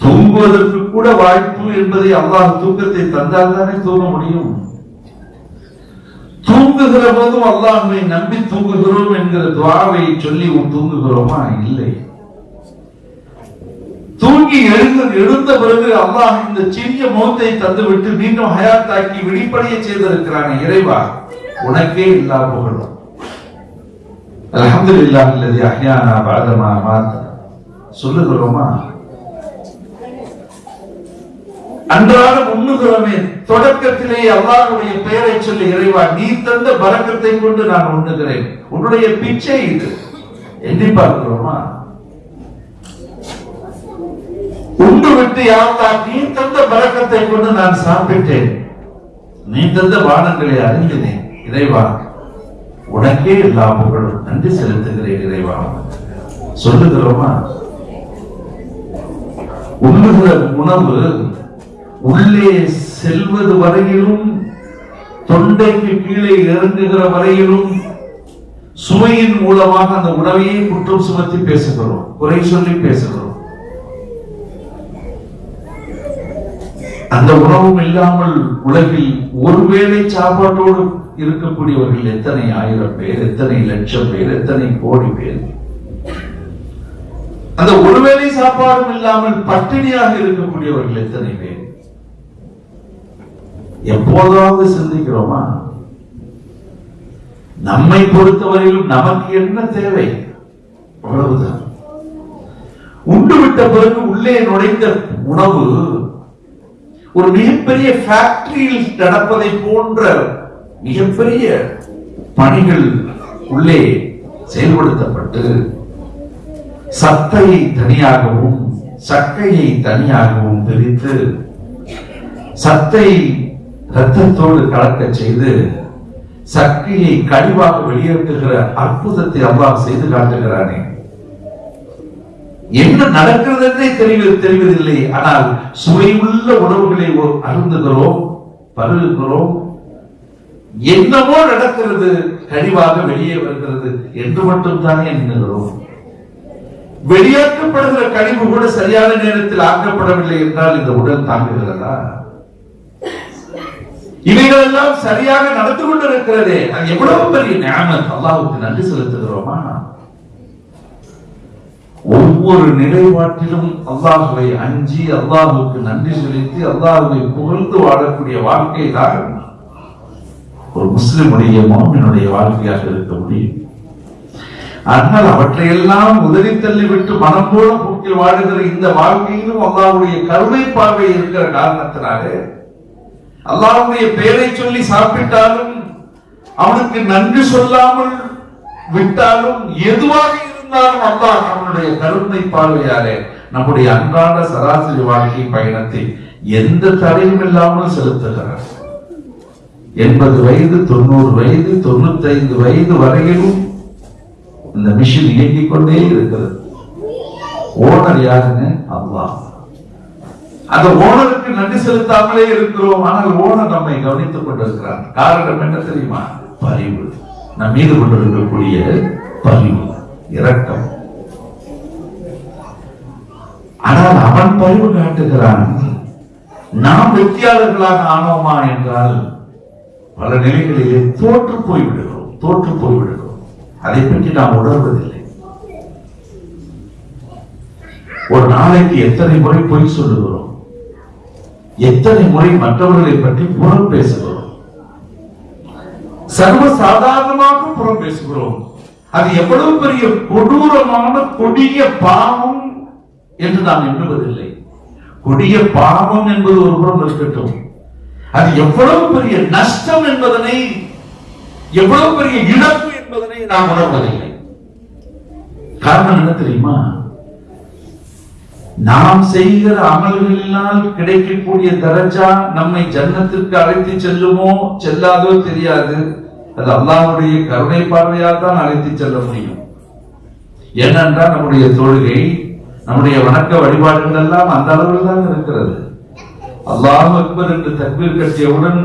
தூங்குவதற்கு கூட வாய்ப்பு என்பதை அல்லாஹ் தூக்கத்தை தந்தால் தானே தூங்க முடியும். தூங்குகிற போதும் அல்லாஹ்வை நம்பி தூங்குகிறோம் என்கிற துவாவை சொல்லி தூங்குகிறோமா? இல்லை. தூங்கி எழுந்து எழுந்த பிறகு அல்லாஹ் இந்த சிறிய மௌத்தை தந்துவிட்டு மீண்டும் ஹயாத்தாக்கி விழிப்படைய செய்திருக்கிறான் இறைவா உனக்கே இல்லா புகழும். அல்ஹம்துலில்லாஹ் அல்லதி அஹ்யானா பாதமா மாத்த சொல்லுகிறோமா? அன்றாடம் உண்ணுகிறோமே தொடக்கத்திலே அல்லாருடைய பெயரை சொல்லி இறைவா நீ தந்த பரக்கத்தை கொண்டு நான் உண்ணுகிறேன். உன்னுடைய பிச்சை இது. எண்ணி பார்க்கிறோமா? உண்டு விட்டு யாவா நீ தந்த பரக்கத்தை கொண்டு நான் சாப்பிட்டேன். நீ தந்த வானங்களை அறிந்தினேன் இறைவா உனக்கே எல்லா புகழும் நன்றி செலுத்துகிறேன் இறைவா. சொல்லுகிறோமா? உண்ணுகிற உணவு உள்ளே செல்வது வரையிலும் தொண்டைக்கு கீழே இறங்குகிற வரையிலும் சுவையின் மூலமாக அந்த உணவையே குற்றம் சுமத்தி பேசுகிறோம். குறை சொல்லி பேசுகிறோம். அந்த உணவும் இல்லாமல் உலகில் ஒருவேளை சாப்பாட்டோடு இருக்கக்கூடியவர்கள் எத்தனை ஆயிரம் பேர் எத்தனை லட்சம் பேர் எத்தனை கோடி பேர்? அந்த ஒருவேளை சாப்பாடும் இல்லாமல் பட்டினியாக இருக்கக்கூடியவர்கள் எத்தனை பேர்? எப்போதாவது சிந்திக்கிறோமா? நம்மை பொறுத்தவரையிலும் நமக்கு என்ன தேவை? அவ்வளவுதான். உண்டு விட்ட பிறகு உள்ளே நுழைந்த உணவு ஒரு மிகப்பெரிய ஃபேக்டரியில் நடப்பதை போன்ற மிகப்பெரிய பணிகள் உள்ளே செயல்படுத்தப்பட்டு சத்தையை தனியாகவும் சக்கையை தனியாகவும் பிரித்து சத்தை ரத்தத்தோடு கலக்க செய்து சக்தியை கழிவாக வெளியேற்றுகிற அற்புதத்தை அல்லாஹ் செய்து காட்டுகிறானே. என்ன நடக்கிறது என்றே தெரிவது தெரிவதில்லை ஆனால் சுவையுள்ள உணவுகளை அருந்துகிறோம் பருகுகிறோம். என்னவோ நடக்கிறது கழிவாக வெளியே வருகிறது என்று மட்டும் தானே எண்ணுகிறோம். வெளியேற்றப்படுகிற கழிவு கூட சரியான நேரத்தில் ஆக்கப்படவில்லை என்றால் இந்த உடல் தாங்குகிறதா? இவைகள் எல்லாம் சரியாக நடந்து கொண்டிருக்கிறதே. அது எவ்வளவு பெரிய ஞானம் அல்லாவுக்கு நன்றி செலுத்துகிறோமா? ஒவ்வொரு நிலைப்பாட்டிலும் அல்லாஹுவை அஞ்சி அல்லாஹுக்கு நன்றி செலுத்தி அல்லாஹுவை புகழ்ந்து வாழக்கூடிய வாழ்க்கை தான் ஒரு முஸ்லிமுடைய மோமினுடைய வாழ்க்கையாக இருக்க முடியும். ஆனால் அவற்றையெல்லாம் உதறி தள்ளிவிட்டு மனம் போல போக்கில் வாழுகிற இந்த வாழ்க்கையிலும் அல்லாவுடைய கருணை பார்வை இருக்கிற காரணத்தினாலே அல்லாவுடைய பெயரை சொல்லி சாப்பிட்டாலும் அவனுக்கு நன்றி சொல்லாமல் விட்டாலும் எதுவாக இருந்தாலும் அல்லாஹ் அவனுடைய கருணை பார்வையாலே நம்முடைய அன்றாட சராசரி வாழ்க்கை பயணத்தை எந்த தடையும் இல்லாமல் செலுத்துகிறார். எண்பது வயது தொண்ணூறு வயது தொண்ணூத்தைந்து வயது வரையிலும் இந்த மிஷின் இயங்கிக் கொண்டே இருக்கிறது. ஓனர் யாருங்க அல்லாஹ். அந்த ஓனருக்கு நன்றி செலுத்தாமலே இருக்கிறோம். ஆனால் ஓனர் நம்மை கவனித்துக் கொண்டிருக்கிறார். காரணம் என்ன தெரியுமா? பரிவு. நம் மீது கொண்டிருக்கக்கூடிய பரிவு. இரக்கம். ஆனால் அவன் பரிவு காட்டுகிறான். நாம் வெற்றியாளர்களாக ஆனோமா என்றால் பல நிலைகளிலே தோற்று போய்விடுகிறோம். தோற்று போய்விடுகிறோம். அதை பற்றி நாம் உணர்வதில்லை. ஒரு நாளைக்கு எத்தனை முறை பொய் சொல்லுகிறோம்? எத்தனை முறை மற்றவர்களை பற்றி புறம் பேசுகிறோம்? சர்வ சாதாரணமாக புறம் பேசுகிறோம். அது எவ்வளவு பெரிய கொடூரமான கொடிய பாவம் என்று நாம் எண்ணுவதில்லை. கொடிய பாவம் என்பது ஒரு புறம் இருக்கட்டும். அது எவ்வளவு பெரிய நஷ்டம் என்பதனை எவ்வளவு பெரிய இழப்பு என்பதனை நாம் உணர்வதில்லை. காரணம் என்ன தெரியுமா? நாம் செய்கிற அமல்களினால் கிடைக்கக்கூடிய தரஜா நம்மை ஜன்னத்திற்கு அழைத்து செல்லுமோ செல்லாதோ தெரியாது. அது அல்லாவுடைய கருணை பார்வையால் தான் அழைத்து செல்ல முடியும். ஏனென்றால் நம்முடைய தொழுகை நம்முடைய வணக்க வழிபாடுகள் எல்லாம் அந்த அளவில் தான் இருக்கிறது. அல்லாஹ் அக்பர் என்று தக்பீர் கட்டியவுடன்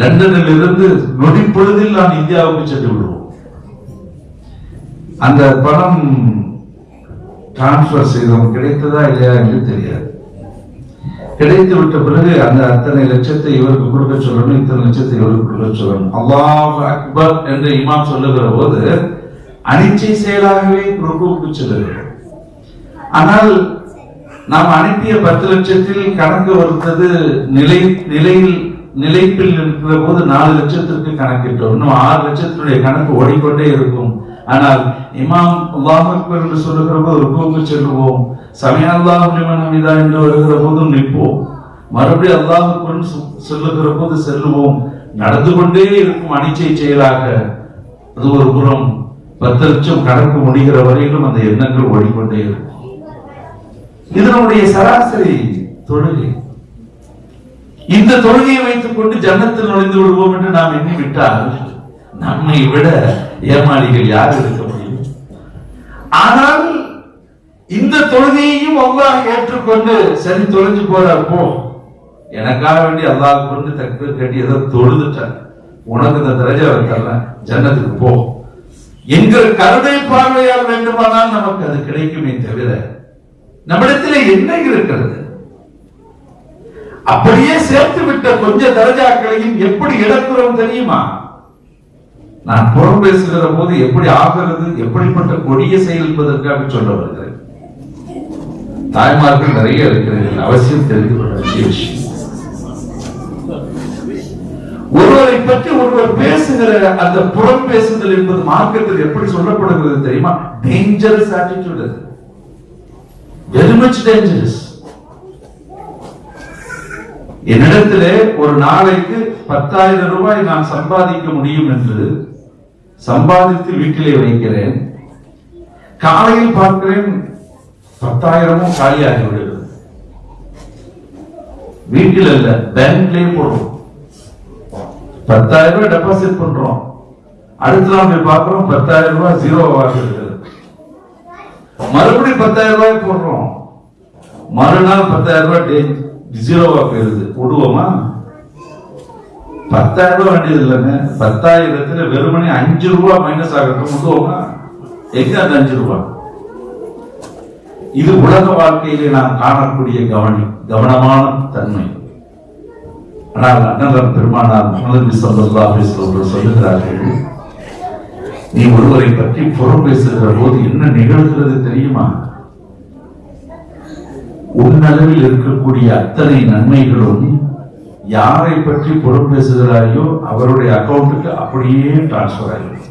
லண்டனில் இருந்து நொடி பொழுதில் நான் இந்தியாவுக்கு சென்று விடுவோம். அந்த பணம் டிரான்ஸ்பர் செய்தோம் கிடைத்ததா இல்லையா என்று தெரியாது. கிடைத்து விட்ட பிறகு அந்த அத்தனை லட்சத்தை இவருக்கு கொடுக்க சொல்லணும் இத்தனை லட்சத்தை இவருக்கு கொடுக்க சொல்லணும். அல்லாஹ் அக்பர் என்று இமாம் சொல்லுகிற போது அனிச்சை செயலாகவே ருக்குவுக்கு செல்லுகிறோம் ஆனால் நாம் அனுப்பிய பத்து லட்சத்தில் கணக்கு வருத்தது நிலை நிலையில் நிலைப்பில் இருக்கிற போது நாலு லட்சத்திற்கு கணக்கிட்டோம். இன்னும் ஆறு லட்சத்தினுடைய கணக்கு ஓடிக்கொண்டே இருக்கும். ஆனால் இமாம் அல்லாஹ் அக்பர் என்று சொல்லுகிற போது ருக்குவுக்கு செல்லுவோம். சமய அல்லாஹ் லிமன் என்று வருகிற போதும் நிற்போம். மறுபடியும் அல்லாஹ் அக்பர் சொல்லுகிற போது செல்லுவோம். நடந்து கொண்டே இருக்கும் அனிச்சை செயலாக அது ஒரு புறம் பத்து லட்சம் கணக்கு முடிகிற வரையிலும் அந்த எண்ணங்கள் ஓடிக்கொண்டே இருக்கும். இதனுடைய சராசரி தொழுகை. இந்த தொழுகையை வைத்துக் கொண்டு ஜன்னத்தில் நுழைந்து விடுவோம் என்று நாம் எண்ணி விட்டால் நம்மை விட ஏமாளிகள் யார் இருக்க முடியும்? ஆனால் இந்த தொழுகையையும் அல்லாஹ் ஏற்றுக்கொண்டு சரி தொலைஞ்சு போறப்போ எனக்காக வேண்டி அல்லாஹ் கொண்டு தக்பீர் கட்டி ஏதோ தொழுதுட்டாங்க உனக்கு இந்த தரஜா வைக்கல ஜன்னத்துக்கு போ. என்கிற கருணை பார்வையால் வேண்டுமானால் நமக்கு அது கிடைக்குமே தவிர நம்மிடத்தில் என்ன இருக்கிறது? அப்படியே சேர்த்து விட்ட கொஞ்ச தரஜாக்களையும் எப்படி இழக்கிறோம் தெரியுமா? நான் புறம் பேசுகிற போது எப்படி ஆகிறது எப்படிப்பட்ட கொடிய செயல் என்பதற்காக சொல்ல வருகிறேன் தாய்மார்கள் நிறைய இருக்கிறீர்கள் அவசியம் தெரிந்து கொள்ள வேண்டிய விஷயம். ஒருவரை பற்றி ஒருவர் பேசுகிற அந்த புறம் பேசுதல் என்பது மார்க்கத்தில் எப்படி சொல்லப்படுகிறது தெரியுமா? டேஞ்சரஸ் ஆட்டிடியூட் அது. வெரி மச் டேஞ்சரஸ் என்னிடத்திலே ஒரு நாளைக்கு பத்தாயிரம் ரூபாய் நான் சம்பாதிக்க முடியும் என்று சம்பாதித்து வீட்டிலே வைக்கிறேன். காலையில் பார்க்கிறேன் பத்தாயிரமும் காலியாகி விடுகிறது வீட்டில் அல்ல பேங்க்லயே போடுறோம் பத்தாயிரம் ரூபாய் டெபாசிட் பண்றோம். அடுத்த நாள் போய் பார்க்கிறோம் பத்தாயிரம் ரூபாய் ஜீரோ இருக்கிறது மறுபடியும் பத்தாயிரம் ரூபாய் போடுறோம். மறுநாள் பத்தாயிரம் ரூபாய் ஜீரோவா போயிருது விடுவோமா பத்தாயிரம் ரூபாய் வேண்டியது இல்லைங்க. பத்தாயிரத்துல வெறுமனே அஞ்சு ரூபாய் மைனஸ் ஆகட்டும் விடுவோமா எங்க அந்த அஞ்சு ரூபாய் இது உலக வாழ்க்கையிலே நாம் காணக்கூடிய கவனி கவனமான தன்மை. ஆனால் அண்ணன் பெருமானார் முகமது சல்லா அவர்கள் சொல்லுகிறார்கள் நீ ஒருவரை பற்றி புறம் பேசுகிற போது என்ன நிகழ்கிறது தெரியுமா? உன்னளவில் இருக்கக்கூடிய அத்தனை நன்மைகளும் யாரை பற்றி புறம் பேசுகிறாயோ அவருடைய அக்கௌண்ட்டுக்கு அப்படியே டிரான்ஸ்பர் ஆகிடும்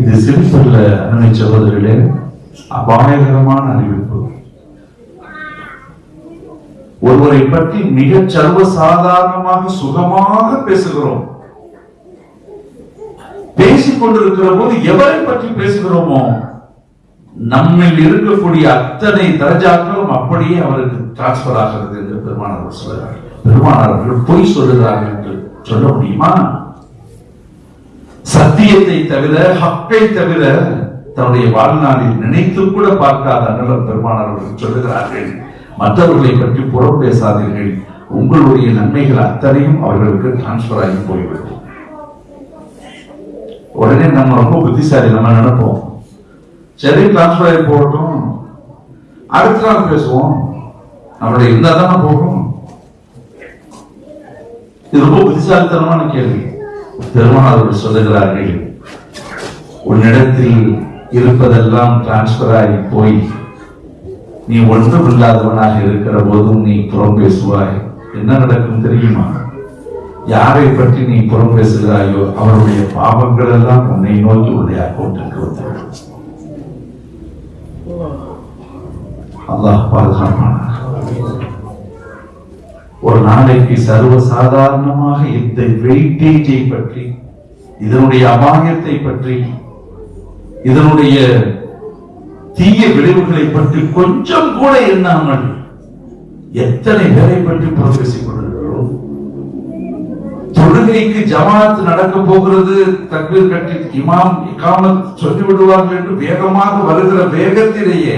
இது சிம்பிள் அருமை சகோதரிகளே அபாயகரமான அறிவிப்பு. ஒருவரை பற்றி மிக சர்வ சாதாரணமாக சுகமாக பேசுகிறோம். பேசிக் கொண்டிருக்கிற போது எவரை பற்றி பேசுகிறோமோ நம்மில் இருக்கக்கூடிய அத்தனை தரஜாக்களும் அப்படியே அவருக்கு டிரான்ஸ்பர் ஆகிறது என்று பெருமானவர் சொல்கிறார் பெருமானவர்கள் பொய் சொல்லுகிறார்கள் என்று சொல்ல முடியுமா? சத்தியத்தை தவிர ஹக்கை தவிர தன்னுடைய வாழ்நாளில் நினைத்து கூட பார்க்காத அண்ணலம் பெருமானவர்கள் சொல்லுகிறார்கள். மற்றவர்களை பற்றி புறம் பேசாதீர்கள். உங்களுடைய நன்மைகள் அத்தனையும் அவர்களுக்கு டிரான்ஸ்பர் ஆகி போய்விடும். உடனே நம்ம ரொம்ப புத்திசாலி நம்ம நினைப்போம். சரி டிரான்ஸ்பர் ஆகி போகட்டும். அடுத்த நாள் பேசுவோம். நம்மளுடைய இருந்தா தானே போகும் இது ரொம்ப புத்திசாலித்தனமான கேள்வி. பெருமாள் அவர்கள் சொல்லுகிறார்கள். உன்னிடத்தில் இருப்பதெல்லாம் டிரான்ஸ்பர் ஆகி போய் நீ ஒன்றும் இல்லாதவனாக இருக்கிற போதும் நீ புறம் பேசுவாய். என்ன நடக்கும் தெரியுமா? யாரை பற்றி நீ புறம் பேசுகிறாயோ அவருடைய பாவங்கள் எல்லாம் உன்னை நோக்கி உன்னை அக்கௌண்ட்டுக்கு வந்துவிடும். அல்லாஹ் பாதுகாப்பான ஒரு நாளைக்கு சர்வ சாதாரணமாக இந்த வெயிட்டேஜை பற்றி இதனுடைய அபாயத்தை பற்றி இதனுடைய தீய விளைவுகளை பற்றி கொஞ்சம் கூட எண்ணாமல் எத்தனை பேரை பற்றி புறம் தொழுகைக்கு ஜமாத் நடக்க போகிறது தக்பீர் கட்டி இமாம் இக்காமத் சொல்லிவிடுவார்கள் என்று வேகமாக வருகிற வேகத்திலேயே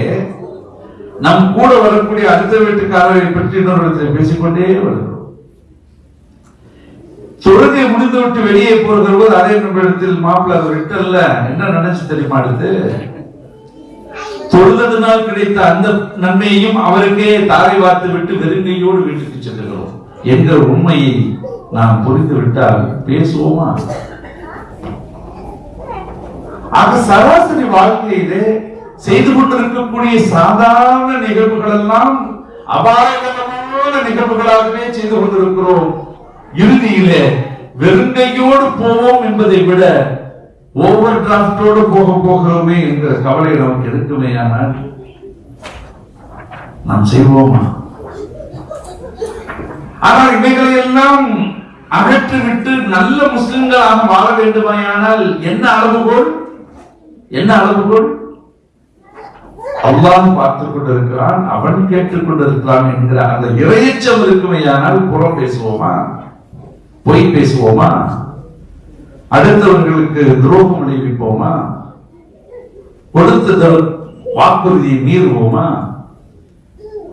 நம் கூட வரக்கூடிய அடுத்த வீட்டுக்காரரை பற்றி இன்னொரு பேசிக்கொண்டே வருகிறோம். தொழுகை முடிந்து விட்டு வெளியே போகிற போது அதே நிமிடத்தில் மாப்பிள்ள அது விட்டல்ல என்ன நினைச்சு தெரியுமா அடுத்து? தொழுதனால் கிடைத்த அந்த நன்மையையும் அவருக்கே தாரை வார்த்து விட்டு வெறுங்கையோடு வீட்டுக்கு செல்லுகிறோம் என்கிற உண்மையை நாம் புரிந்து விட்டால் பேசுவோமா? ஆக சராசரி வாழ்க்கையிலே செய்து கொண்டிருக்கக்கூடிய சாதாரண நிகழ்வுகள் எல்லாம் அபாயகரமான நிகழ்வுகளாகவே செய்து கொண்டிருக்கிறோம். இறுதியிலே வெறுங்கையோடு போவோம் என்பதை விட ஓவர் டிராப்டோடு போக போகிறோமே என்கிற கவலை நமக்கு எடுக்குமே ஆனால் நாம் செய்வோமா? ஆனால் இவைகளை எல்லாம் அகற்றிவிட்டு நல்ல முஸ்லிம்களாக வாழ வேண்டுமையானால் என்ன அளவுகோல்? என்ன அளவுகோல்? அல்லாஹ் பார்த்துக் கொண்டிருக்கிறான் அவன் கேட்டுக் கொண்டிருக்கிறான் என்கிற அந்த இறையச்சம் இருக்குமையானால் புறம் பேசுவோமா? பொய் பேசுவோமா? அடுத்தவர்களுக்கு துரோகம் விளைவிப்போமா? கொடுத்த வாக்குறுதியை மீறுவோமா?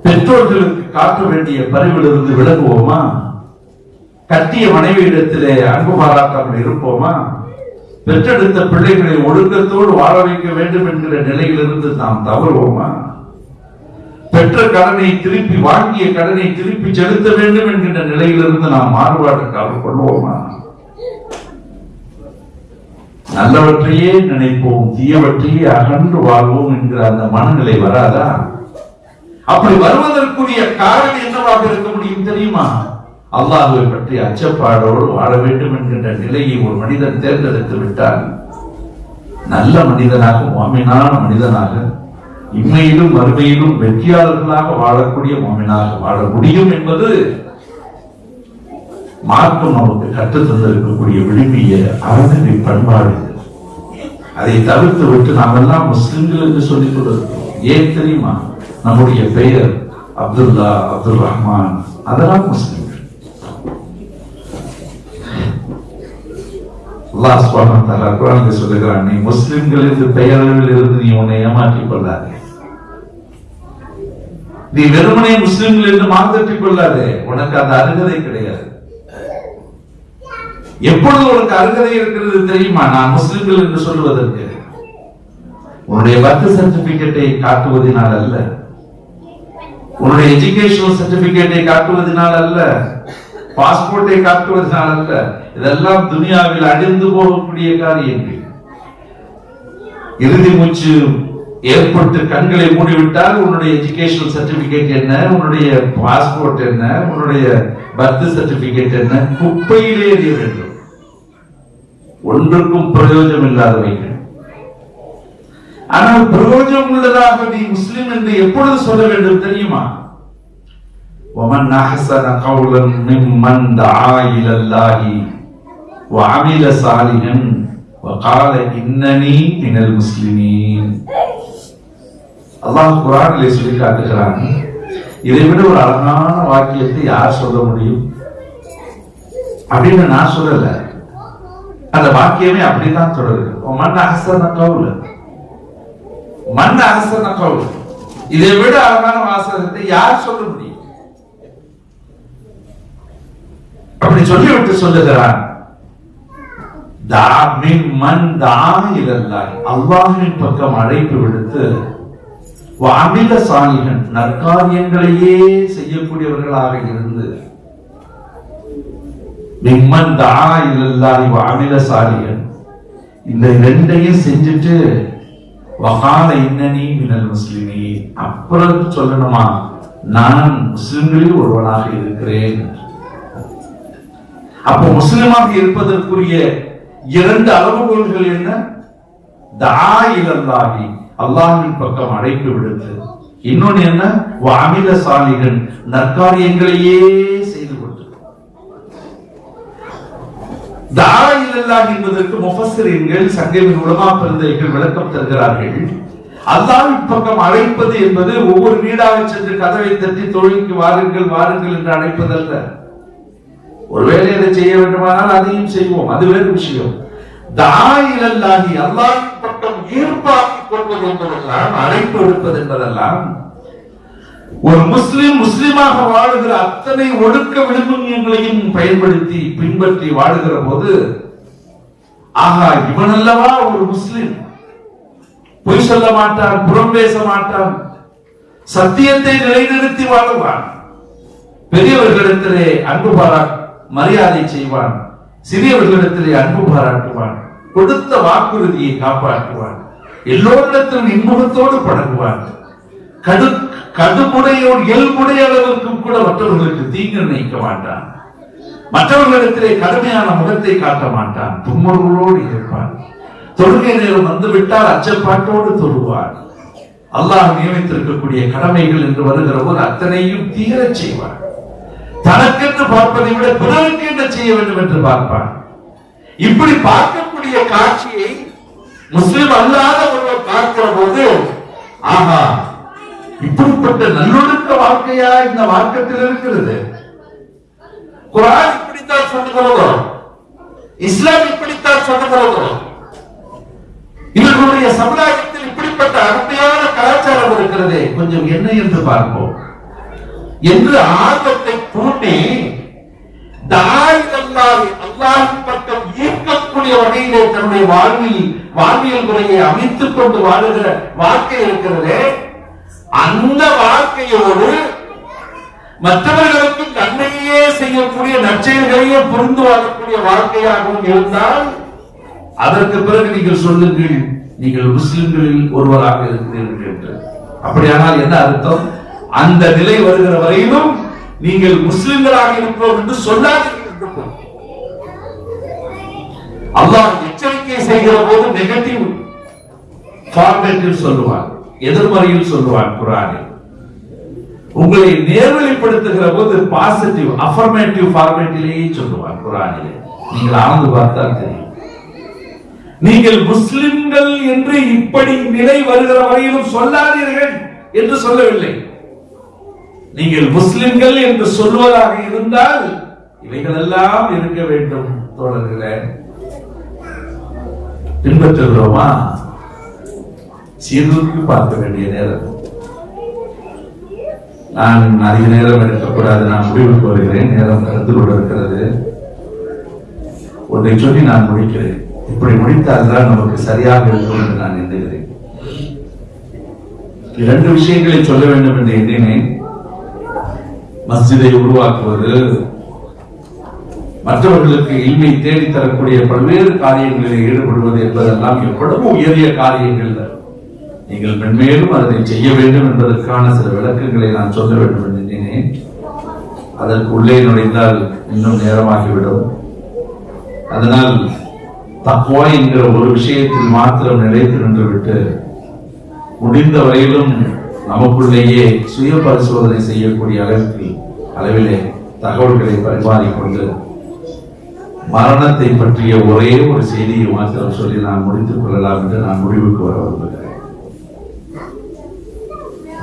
பெற்றோர்களுக்கு காட்ட வேண்டிய பரிவிலிருந்து விலகுவோமா? கட்டிய மனைவியிடத்திலே அன்பு பாராட்டாமல் இருப்போமா? பெற்றெடுத்த பிள்ளைகளை ஒழுக்கத்தோடு வாழ வைக்க வேண்டும் என்கிற நிலையிலிருந்து நாம் தவறுவோமா? பெற்ற கடனை திருப்பி வாங்கிய கடனை திருப்பி செலுத்த வேண்டும் என்கின்ற நிலையிலிருந்து நாம் மாறுபாடு கொள்வோமா? நல்லவற்றையே நினைப்போம் தீயவற்றையே அகன்று வாழ்வோம் என்கிற அந்த மனநிலை வராதா? அப்படி வருவதற்குரிய காரணம் என்னவாக இருக்க முடியும் தெரியுமா? அல்லாஹுவை பற்றி அச்சப்பாடோடு வாழ வேண்டும் என்கின்ற நிலையை ஒரு மனிதன் தேர்ந்தெடுத்து விட்டால் நல்ல மனிதனாக மாமினான மனிதனாக இம்மையிலும் வறுமையிலும் வெற்றியாளர்களாக வாழக்கூடிய மாமினாக வாழ முடியும் என்பது மார்க்கம் நமக்கு கற்றுத்தந்திருக்கக்கூடிய விழுமிய அறநிலை பண்பாடு. அதை தவிர்த்து விட்டு நாம் எல்லாம் முஸ்லிம்கள் என்று சொல்லிக் கொண்டிருக்கிறோம். ஏன் தெரியுமா? நம்முடைய பெயர் அப்துல்லா அப்துல் ரஹ்மான் அதெல்லாம் முஸ்லிம்கள். அல்லாஹ் சுப்ஹானஹு வ சொல்லுகிறான் நீ முஸ்லிம்கள் என்று இருந்து நீ உன்னை ஏமாற்றிக் கொள்ளாதே. நீ வெறுமனே முஸ்லிம்கள் என்று மாத்தட்டிக் கொள்ளாதே. உனக்கு அந்த அருகதை கிடையாது. எப்பொழுது உனக்கு அருகதை இருக்கிறது தெரியுமா? நான் முஸ்லிம்கள் என்று சொல்லுவதற்கு. உன்னுடைய பர்த் சர்டிபிகேட்டை காட்டுவதனால் அல்ல. உன்னுடைய எஜுகேஷனல் சர்டிபிகேட்டை காட்டுவதனால் அல்ல பாஸ்போர்ட்டை காட்டுவதனால் அல்ல இதெல்லாம் துனியாவில் அழிந்து போகக்கூடிய காரியங்கள். இறுதி மூச்சு ஏற்பட்டு கண்களை மூடிவிட்டால் உன்னுடைய எஜுகேஷனல் சர்டிபிகேட் என்ன உன்னுடைய பாஸ்போர்ட் என்ன உன்னுடைய பர்த் சர்டிபிகேட் என்ன குப்பையிலே எறிய வேண்டும். ஒன்றுக்கும் பிரயோஜனம் இல்லாதவைகள் ஆனால் பிரயோஜனம் உள்ளதாக நீ முஸ்லிம் என்று எப்பொழுது சொல்ல வேண்டும் தெரியுமா ومن أحسن قولا ممن دعا إلى الله وعمل صالحا وقال إنني من المسلمين அல்லாஹ் குரானிலே சொல்லி காட்டுகிறான் இதை விட ஒரு அழகான வாக்கியத்தை யார் சொல்ல முடியும் அப்படின்னு நான் சொல்லல அந்த வாக்கியமே அப்படிதான் தொடருது மண் அகசன கவுல மண் அரசன கவுல இதை விட அழகான வாசகத்தை யார் சொல்ல முடியும்? அப்படி சொல்லிவிட்டு சொல்லுகிறான் தா மின் மன் பக்கம் அழைப்பு விடுத்து அமில சாணிகள் நற்காரியங்களையே செய்யக்கூடியவர்களாக இருந்து மிம்மன் தானா இலல்லாஹி அமில சாணிகள் இந்த ரெண்டையும் செஞ்சுட்டு வகால இன்னனி மினல் முஸ்லிமி. அப்புறம் சொல்லணுமா? நான் முஸ்லிம்களில் ஒருவனாக இருக்கிறேன். அப்போ முஸ்லிமாக இருப்பதற்குரிய இரண்டு அளவுகோல்கள் என்ன? தா இலல்லாஹி. அல்லாஹ்வின் பக்கம் அழைப்பு விடுத்து இன்னொன்னு என்ன? வாமில சாலிகள் நற்காரியங்களையே தாரா இல்லல்லா என்பதற்கு முஃபஸ்ஸிரீன்கள் சங்கமின் உலமா பிறந்தவர்கள் விளக்கம் தருகிறார்கள். அல்லாஹ்வின் பக்கம் அழைப்பது என்பது ஒவ்வொரு வீடாக சென்று கதவை தட்டி தொழிலுக்கு வாருங்கள் வாருங்கள் என்று அழைப்பதல்ல. ஒருவேளை அதை செய்ய வேண்டுமானால் அதையும் செய்வோம். அது வேறு விஷயம். தாயிலல்லாகி அல்லாஹ் பக்கம் ஈர்ப்பாக்கிக் கொள்வது என்பதெல்லாம் அழைப்பு எடுப்பது என்பதெல்லாம் ஒரு முஸ்லிம் முஸ்லிமாக வாழுகிற அத்தனை ஒடுக்க விழுமியங்களையும் பயன்படுத்தி பின்பற்றி வாழுகிற போது ஆகா இவன் அல்லவா ஒரு முஸ்லிம்? பொய் சொல்ல மாட்டான் புறம் பேச மாட்டான் சத்தியத்தை நிலைநிறுத்தி வாழுவான். பெரியவர்களிடத்திலே அன்பு பாரா மரியாதை செய்வான். சிறியவர்களிடத்திலே அன்பு பாராட்டுவான். கொடுத்த வாக்குறுதியை காப்பாற்றுவான். எல்லோரிடத்திலும் இன்முகத்தோடு பழகுவான். கடு கடுமுடையோடு இயல்புடைய அளவிற்கும் கூட மற்றவர்களுக்கு தீங்கு நினைக்க மாட்டான். மற்றவர்களிடத்திலே கடுமையான முகத்தை காட்ட மாட்டான். தும்மர்களோடு இருப்பான். தொழுகை நேரம் வந்துவிட்டால் அச்சப்பாட்டோடு தொழுவார் அல்லாஹ் நியமித்திருக்கக்கூடிய கடமைகள் என்று வருகிற போது அத்தனையும் தீரச் செய்வார் தனக்கென்று பார்ப்பதை விட பிறருக்கு என்ன செய்ய வேண்டும் என்று பார்ப்பான். இப்படி பார்க்கக்கூடிய காட்சியை முஸ்லிம் அல்லாத ஒருவர் பார்க்கிற போது ஆஹா இப்படிப்பட்ட நல்லொழுக்க வாழ்க்கையா இந்த மார்க்கத்தில் இருக்கிறது? குரான் இப்படித்தான் சொல்லுகிறதோ இஸ்லாம் இப்படித்தான் சொல்லுகிறதோ இவர்களுடைய சமுதாயத்தில் இப்படிப்பட்ட அருமையான கலாச்சாரம் இருக்கிறதே. கொஞ்சம் என்ன என்று பார்ப்போம். என்று ஆர்வத்தை தூண்டி தாயிலல்லாஹி அல்லாஹின் பக்கம் ஈர்க்கக்கூடிய வகையிலே தன்னுடைய வாழ்வில் வாழ்வியல் முறையை அமைத்துக் கொண்டு வாழுகிற வாழ்க்கை இருக்கிறதே. அந்த வாழ்க்கையோடு மற்றவர்களுக்கு நன்மையே செய்யக்கூடிய நற்செயல்களையே புரிந்து வாழக்கூடிய வாழ்க்கையாகவும் இருந்தால் அதற்கு பிறகு நீங்கள் சொல்லுங்கள் நீங்கள் முஸ்லிம்களில் ஒருவராக இருக்கிறீர்கள் என்று. அப்படியானால் என்ன அர்த்தம்? அந்த நிலை வருகிற வரையிலும் நீங்கள் முஸ்லிம்களாக இருக்கிறோம் என்று சொல்லாதீர்கள் அல்லாஹ் எச்சரிக்கை செய்கிற போது நெகட்டிவ் ஃபார்மேட்டில் சொல்லுவான் எதிர்மறையில் சொல்லுவான் குரானில். உங்களை நேர்வழிப்படுத்துகிற போது பாசிட்டிவ் அஃபர்மேட்டிவ் ஃபார்மேட்டிலேயே சொல்லுவான் குரானிலே. நீங்கள் ஆழ்ந்து பார்த்தால் தெரியும். நீங்கள் முஸ்லிம்கள் என்று இப்படி நிலை வருகிற வரையிலும் சொல்லாதீர்கள் என்று சொல்லவில்லை. நீங்கள் முஸ்லிம்கள் என்று சொல்வதாக இருந்தால் இவைகளெல்லாம் இருக்க வேண்டும் தோழர்களே பின்பற்றுகிறோமா? சீர்தூக்கி பார்க்க வேண்டிய நேரம். நான் அதிக நேரம் எடுக்கக்கூடாது. நான் முடிவுக்கு வருகிறேன் நேரம் கலந்து கொண்டிருக்கிறது. ஒன்றை சொல்லி நான் முடிக்கிறேன். இப்படி முடித்தால்தான் நமக்கு சரியாக இருக்கும் என்று நான் எண்ணுகிறேன். இரண்டு விஷயங்களை சொல்ல வேண்டும் என்று எண்ணினேன். மஸ்ஜிதை உருவாக்குவது மற்றவர்களுக்கு இன்மை தேடித்தரக்கூடிய பல்வேறு காரியங்களில் ஈடுபடுவது என்பதெல்லாம் எவ்வளவு உயரிய காரியங்கள். நீங்கள் மென்மேலும் அதனை செய்ய வேண்டும் என்பதற்கான சில விளக்கங்களை நான் சொல்ல வேண்டும் என்று எண்ணினேன் அதற்கு உள்ளே நுழைந்தால் இன்னும் நேரமாகிவிடும். அதனால் தக்குவா என்கிற ஒரு விஷயத்தில் மாத்திரம் நிலைத்து நின்றுவிட்டு முடிந்த வரையிலும் நமக்குள்ளேயே சுய பரிசோதனை செய்யக்கூடிய அளவுக்கு அளவிலே தகவல்களை பரிமாறிக்கொண்டு மரணத்தை பற்றிய ஒரே ஒரு செய்தியை மாத்திரம் சொல்லி நான் முடித்துக் கொள்ளலாம் என்று நான் முடிவுக்கு வர விரும்புகிறேன்.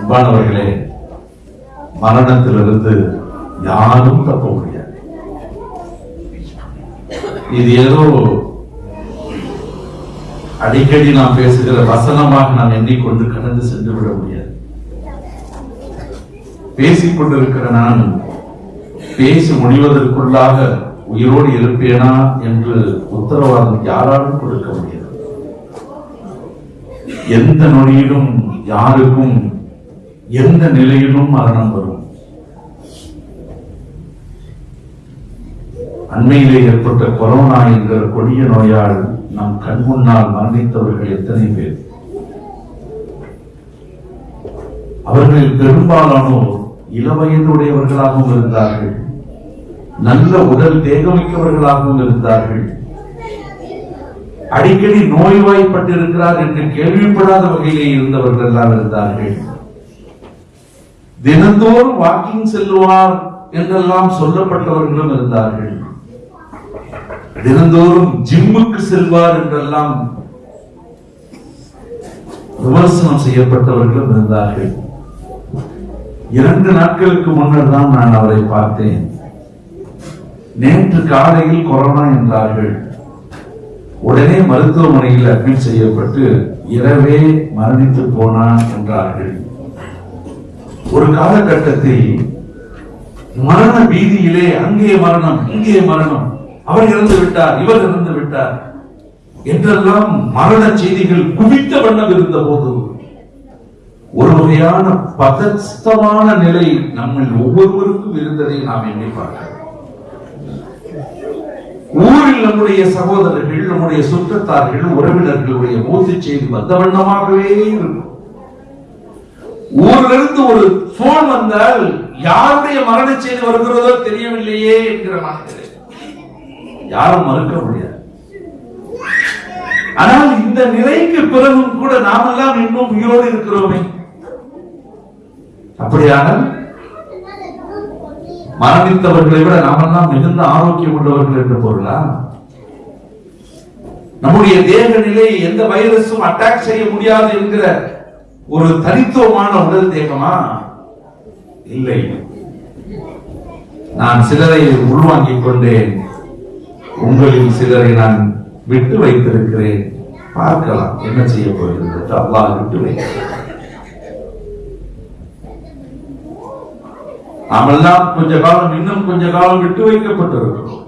அன்பானவர்களே மரணத்திலிருந்து யாரும் தப்ப முடியாது. இது ஏதோ அடிக்கடி நாம் பேசுகிற வசனமாக நாம் எண்ணிக்கொண்டு கடந்து சென்று விட முடியாது. பேசிக் கொண்டிருக்கிற நான் பேசி முடிவதற்குள்ளாக உயிரோடு இருப்பேனா என்று உத்தரவாதம் யாராலும் கொடுக்க முடியாது. எந்த நொடியிலும் யாருக்கும் எந்த நிலையிலும் மரணம் வரும். அண்மையிலே ஏற்பட்ட கொரோனா என்கிற கொடிய நோயால் நம் கண் முன்னால் மரணித்தவர்கள் எத்தனை பேர்? அவர்களில் பெரும்பாலானோர் இளவயதுடையவர்களாகவும் இருந்தார்கள். நல்ல உடல் தேகமிக்கவர்களாகவும் இருந்தார்கள். அடிக்கடி நோய்வாய்ப்பட்டிருக்கிறார் என்று கேள்விப்படாத வகையிலே இருந்தவர்கள் எல்லாம் இருந்தார்கள். தினந்தோறும் வாக்கிங் செல்லுவார் என்றெல்லாம் சொல்லப்பட்டவர்களும் இருந்தார்கள். தினந்தோறும் ஜிம்முக்கு செல்வார் என்றெல்லாம் விமர்சனம் செய்யப்பட்டவர்களும் இருந்தார்கள். இரண்டு நாட்களுக்கு முன்னர் தான் நான் அவரை பார்த்தேன். நேற்று காலையில் கொரோனா என்றார்கள். உடனே மருத்துவமனையில் அட்மிட் செய்யப்பட்டு இரவே மரணித்து போனான் என்றார்கள். ஒரு காலகட்டத்தில் மரண பீதியிலே அங்கே மரணம் இங்கே மரணம். அவர் இறந்து விட்டார் இவர் இறந்து விட்டார். என்றெல்லாம் மரண செய்திகள் குவித்த வண்ணம் இருந்த போது ஒரு வகையான பதஸ்தமான நிலை நம்மில் ஒவ்வொருவருக்கும் இருந்ததை நாம் எண்ணி பார்க்கிறோம் ஊரில் நம்முடைய சகோதரர்கள் நம்முடைய சுற்றத்தார்கள் உறவினர்களுடைய மூத்து செய்தி வந்த வண்ணமாகவே இருக்கும். ஊரிலிருந்து ஒரு போன் வந்தால் யாருடைய மரண செய்தி வருகிறதோ தெரியவில்லையே என்கிற மனதிலே யாரும் மறுக்க முடியாது. ஆனால் இந்த நிலைக்கு பிறகும் கூட நாமெல்லாம் இன்னும் உயிரோடு இருக்கிறோமே. அப்படியானால் மரணித்தவர்களை விட நாமெல்லாம் மிகுந்த ஆரோக்கியம் உள்ளவர்கள் என்று பொருளா நம்முடைய தேக நிலை எந்த வைரஸும் அட்டாக் செய்ய முடியாது என்கிற ஒரு தனித்துவமான உடல் தேகமா? இல்லை. நான் சிலரை உள்வாங்கிக் கொண்டேன். உங்களில் சிலரை நான் விட்டு வைத்திருக்கிறேன். பார்க்கலாம் என்ன செய்ய போகிறது அல்லாஹ் விட்டு வைக்கிறேன். நாமெல்லாம் கொஞ்ச காலம் இன்னும் கொஞ்ச காலம் விட்டு வைக்கப்பட்டிருக்கிறோம்.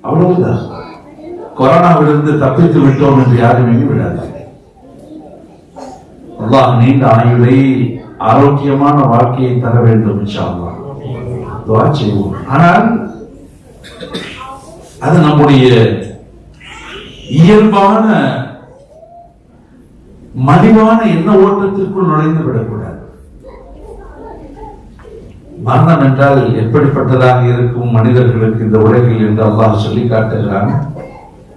அவ்வளவுதான். கொரோனாவிலிருந்து தப்பித்து விட்டோம் என்று யாரும் எண்ணி விடாது அல்லாஹ் நீண்ட ஆயுளை ஆரோக்கியமான வாழ்க்கையை தர வேண்டும் செய்வோம். ஆனால் அது நம்முடைய இயல்பான மலிவான எண்ண ஓட்டத்திற்குள் நுழைந்து விடக்கூடாது. மரணம் என்றால் எப்படிப்பட்டதாக இருக்கும் மனிதர்களுக்கு இந்த உலகில் என்று அல்லாஹ் சொல்லி காட்டுகிறான்.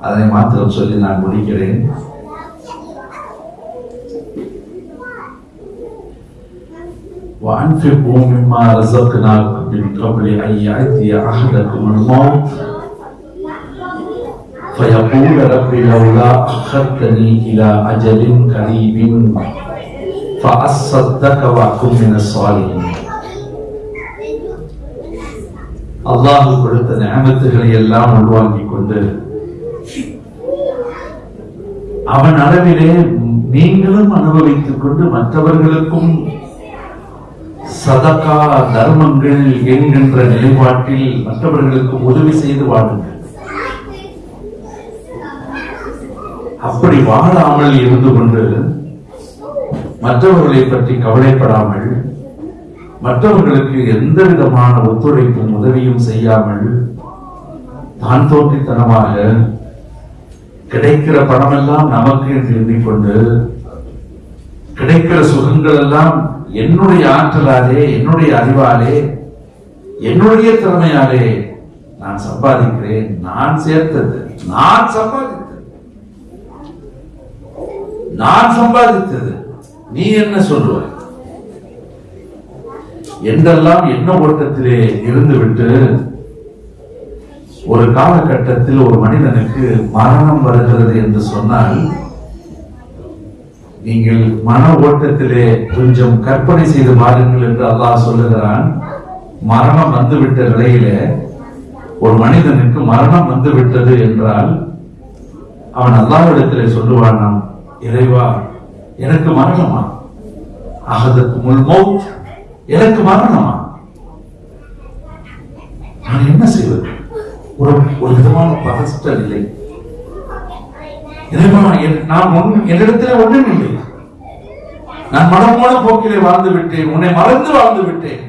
அதை மாத்திரம் சொல்லி நான் முடிக்கிறேன். وأنفقوا مما رزقناكم من قبل أن يأتي أحدكم الموت فيقول رب لولا أخرتني إلى أجل قريب فأصدق وأكن من الصالحين அல்லாஹ் கொடுத்த நியமத்துகளை எல்லாம் உள்வாங்கிக் கொண்டு அவன் அளவிலே நீங்களும் அனுபவித்துக் கொண்டு மற்றவர்களுக்கும் சதக்கா தர்மங்கள் என்கின்ற நிலைப்பாட்டில் மற்றவர்களுக்கு உதவி செய்து வாழுங்கள். அப்படி வாழாமல் இருந்து கொண்டு மற்றவர்களை பற்றி கவலைப்படாமல் மற்றவர்களுக்கு எந்த விதமான ஒத்துழைப்பும் உதவியும் செய்யாமல் தான் தோன்றித்தனமாக கிடைக்கிற பணமெல்லாம் நமக்கு என்று எண்ணிக்கொண்டு கிடைக்கிற சுகங்கள் எல்லாம் என்னுடைய ஆற்றலாலே என்னுடைய அறிவாலே என்னுடைய திறமையாலே நான் சம்பாதிக்கிறேன். நான் சேர்த்தது. நான் சம்பாதித்தது. நான் சம்பாதித்தது. நீ என்ன சொல்லுவாய் என்றெல்லாம் என்ன ஓட்டத்திலே இருந்துவிட்டு ஒரு காலகட்டத்தில் ஒரு மனிதனுக்கு மரணம் வருகிறது என்று சொன்னால் நீங்கள் மன ஓட்டத்திலே கொஞ்சம் கற்பனை செய்து பாருங்கள் என்று அல்லாஹ் சொல்லுகிறான். மரணம் வந்துவிட்ட நிலையில ஒரு மனிதனுக்கு மரணம் வந்து விட்டது என்றால் அவன் அல்லாஹ்விடத்திலே சொல்லுவானாம் இறைவா எனக்கு மரணமா? அகதற்கு முல் எனக்கு மரணமா? நான் என்ன செய்வது? ஒரு ஒரு விதமான பதஷ்ட நிலை நான் ஒன்றும் என்னிடத்தில் ஒன்றும் இல்லை நான் மனமான போக்கிலே வாழ்ந்து விட்டேன். உன்னை மறந்து வாழ்ந்து விட்டேன்.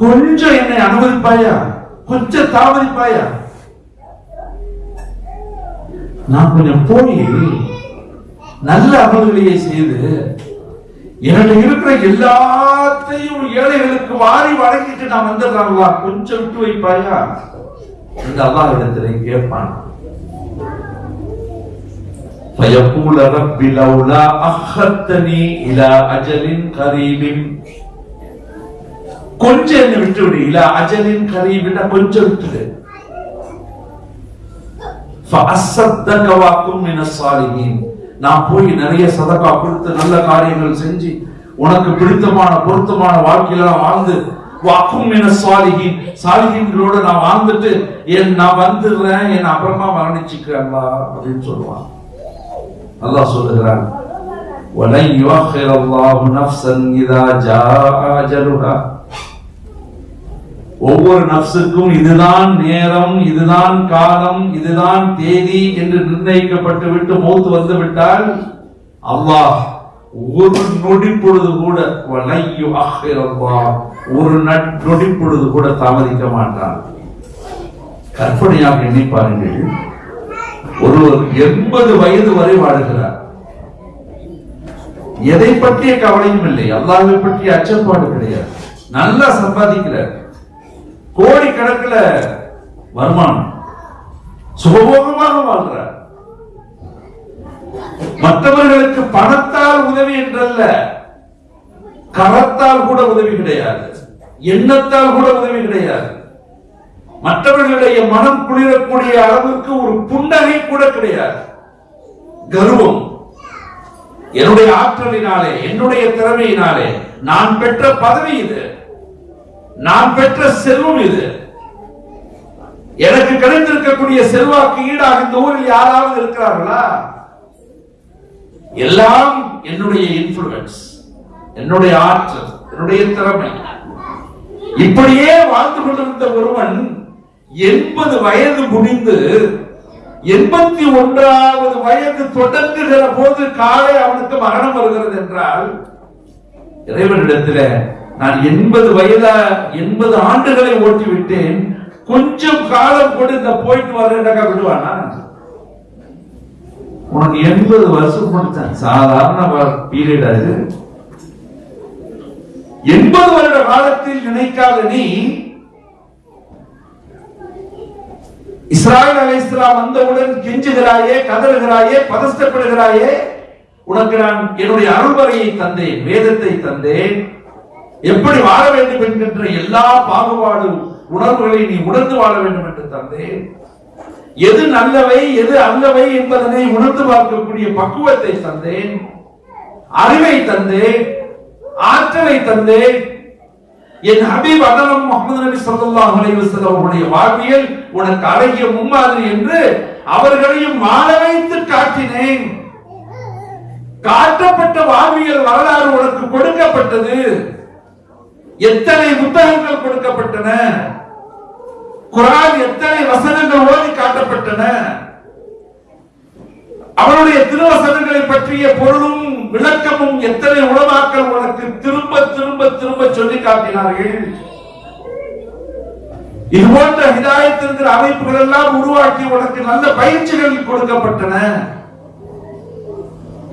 கொஞ்சம் என்னை அனுமதிப்பாயா? கொஞ்சம் தாமதிப்பாயா? நான் கொஞ்சம் போய் நல்ல அமல்களையே செய்து என்னிட இருக்கிற எல்லாத்தையும் ஏழைகளுக்கு வாரி வழங்கிட்டு நான் வந்துடுறாங்களா கொஞ்சம் விட்டு வைப்பாயா? இந்த அல்லாஹ் இடத்திலே கேட்பான். فيقول رب لولا أخرتني إلى أجل قريب கொஞ்சம் என்ன விட்டு விடு இல்ல அஜலின் கரீபின கொஞ்சம் விட்டுடு فأصدق وأكن من الصالحين நான் போய் நிறைய சதகா கொடுத்து நல்ல காரியங்கள் செஞ்சு உனக்கு பிடித்தமான பொருத்தமான வாழ்க்கையில நான் வாழ்ந்து வாக்கும் என சாலிகின் சாலிகின்களோட நான் வாழ்ந்துட்டு என் நான் வந்துடுறேன் என் அப்புறமா மரணிச்சுக்கிறேன் அப்படின்னு சொல்லுவான் அல்லாஹ் சொல்லுகிறான் وَلَنْ يُؤَخِّرَ اللَّهُ نَفْسًا إِذَا جَاءَ أَجَلُهَا ஒவ்வொரு நப்சுக்கும் இதுதான் நேரம் இதுதான் காலம் இதுதான் தேதி என்று நிர்ணயிக்கப்பட்டு விட்டு மௌத்து வந்து விட்டால் அல்லாஹ் ஒரு நொடி பொழுது கூட وَلَنْ يُؤَخِّرَ اللَّهُ ஒரு நட்- நொடி பொழுது கூட தாமதிக்க மாட்டான் கற்பனையாக எண்ணி பாருங்கள் ஒருவர் எண்பது வயது வரை வாழுகிறார். எதை பற்றிய கவலையும் இல்லை. அல்லாவை பற்றிய அச்சப்பாடு கிடையாது. நல்லா சம்பாதிக்கிறார். கோடி கணக்குல வருமானம். சுகபோகமாக வாழ்றார் மற்றவர்களுக்கு பணத்தால் உதவி என்றல்ல. கரத்தால் கூட உதவி கிடையாது. எண்ணத்தால் கூட உதவி கிடையாது. மற்றவர்களுடைய மனம் குளிரக்கூடிய அளவுக்கு ஒரு புன்னகை கூட கிடையாது. கர்வம். என்னுடைய ஆற்றலினாலே என்னுடைய திறமையினாலே நான் பெற்ற பதவி இது. நான் பெற்ற செல்வம் இது. எனக்கு கிடைத்திருக்கக்கூடிய செல்வாக்கு ஈடாக இந்த ஊரில் யாராவது இருக்கிறார்களா? எல்லாம் என்னுடைய இன்ஃபுளுன்ஸ் என்னுடைய ஆற்றல் என்னுடைய திறமை. இப்படியே வாழ்ந்து கொண்டிருந்த ஒருவன் எண்பது வயது முடிந்து எண்பத்தி ஒன்றாவது வயது தொடங்குகிற போது காலை அவனுக்கு மரணம் வருகிறது என்றால் இறைவனிடத்தில் நான் எண்பது வயதா எண்பது ஆண்டுகளை ஓட்டி விட்டேன் கொஞ்சம் காலம் கூட இந்த போயிட்டு வரேன்டா விடுவானா? உனக்கு எண்பது வருஷம் கொடுத்தேன் சாதாரண பீரியட் அது. எண்பது வருட காலத்தில் நினைக்காத நீ இஸ்ராயல் அலை இஸ்லாம் வந்தவுடன் கெஞ்சுகிறாயே கதறுகிறாயே பதஸ்தப்படுகிறாயே உனக்கு நான் என்னுடைய அருள்வரையை தந்தேன் வேதத்தை தந்தேன். எப்படி வாழ வேண்டும் என்கின்ற எல்லா பாகுபாடு உணர்வுகளை நீ உணர்ந்து வாழ வேண்டும் என்று தந்தேன். எது நல்லவை எது அல்லவை என்பதனை உணர்ந்து பார்க்கக்கூடிய பக்குவத்தை தந்தேன். அறிவை தந்தேன் ஆற்றலை தந்தேன். என் ஹபீப் வதனம் முகமது நபி சொல்லாஹ் அலைவசம் அவருடைய வாழ்வியல் உனக்கு அழகிய மும்மாதிரி என்று அவர்களையும் வாழ வைத்து காட்டினேன். காட்டப்பட்ட வாழ்வியல் வரலாறு உனக்கு கொடுக்கப்பட்டது. எத்தனை புத்தகங்கள் கொடுக்கப்பட்டன? குரான் எத்தனை வசனங்கள் ஓதி காட்டப்பட்டன? அவருடைய திருவசனங்களை பற்றிய பொருளும் விளக்கமும் எத்தனை உலமாக்கள் உனக்கு திரும்ப திரும்ப திரும்ப சொல்லி காட்டினார்கள்? இது போன்ற ஹிதாயத்திற்கிற அமைப்புகள் எல்லாம் உருவாக்கி உனக்கு நல்ல பயிற்சிகள் கொடுக்கப்பட்டன.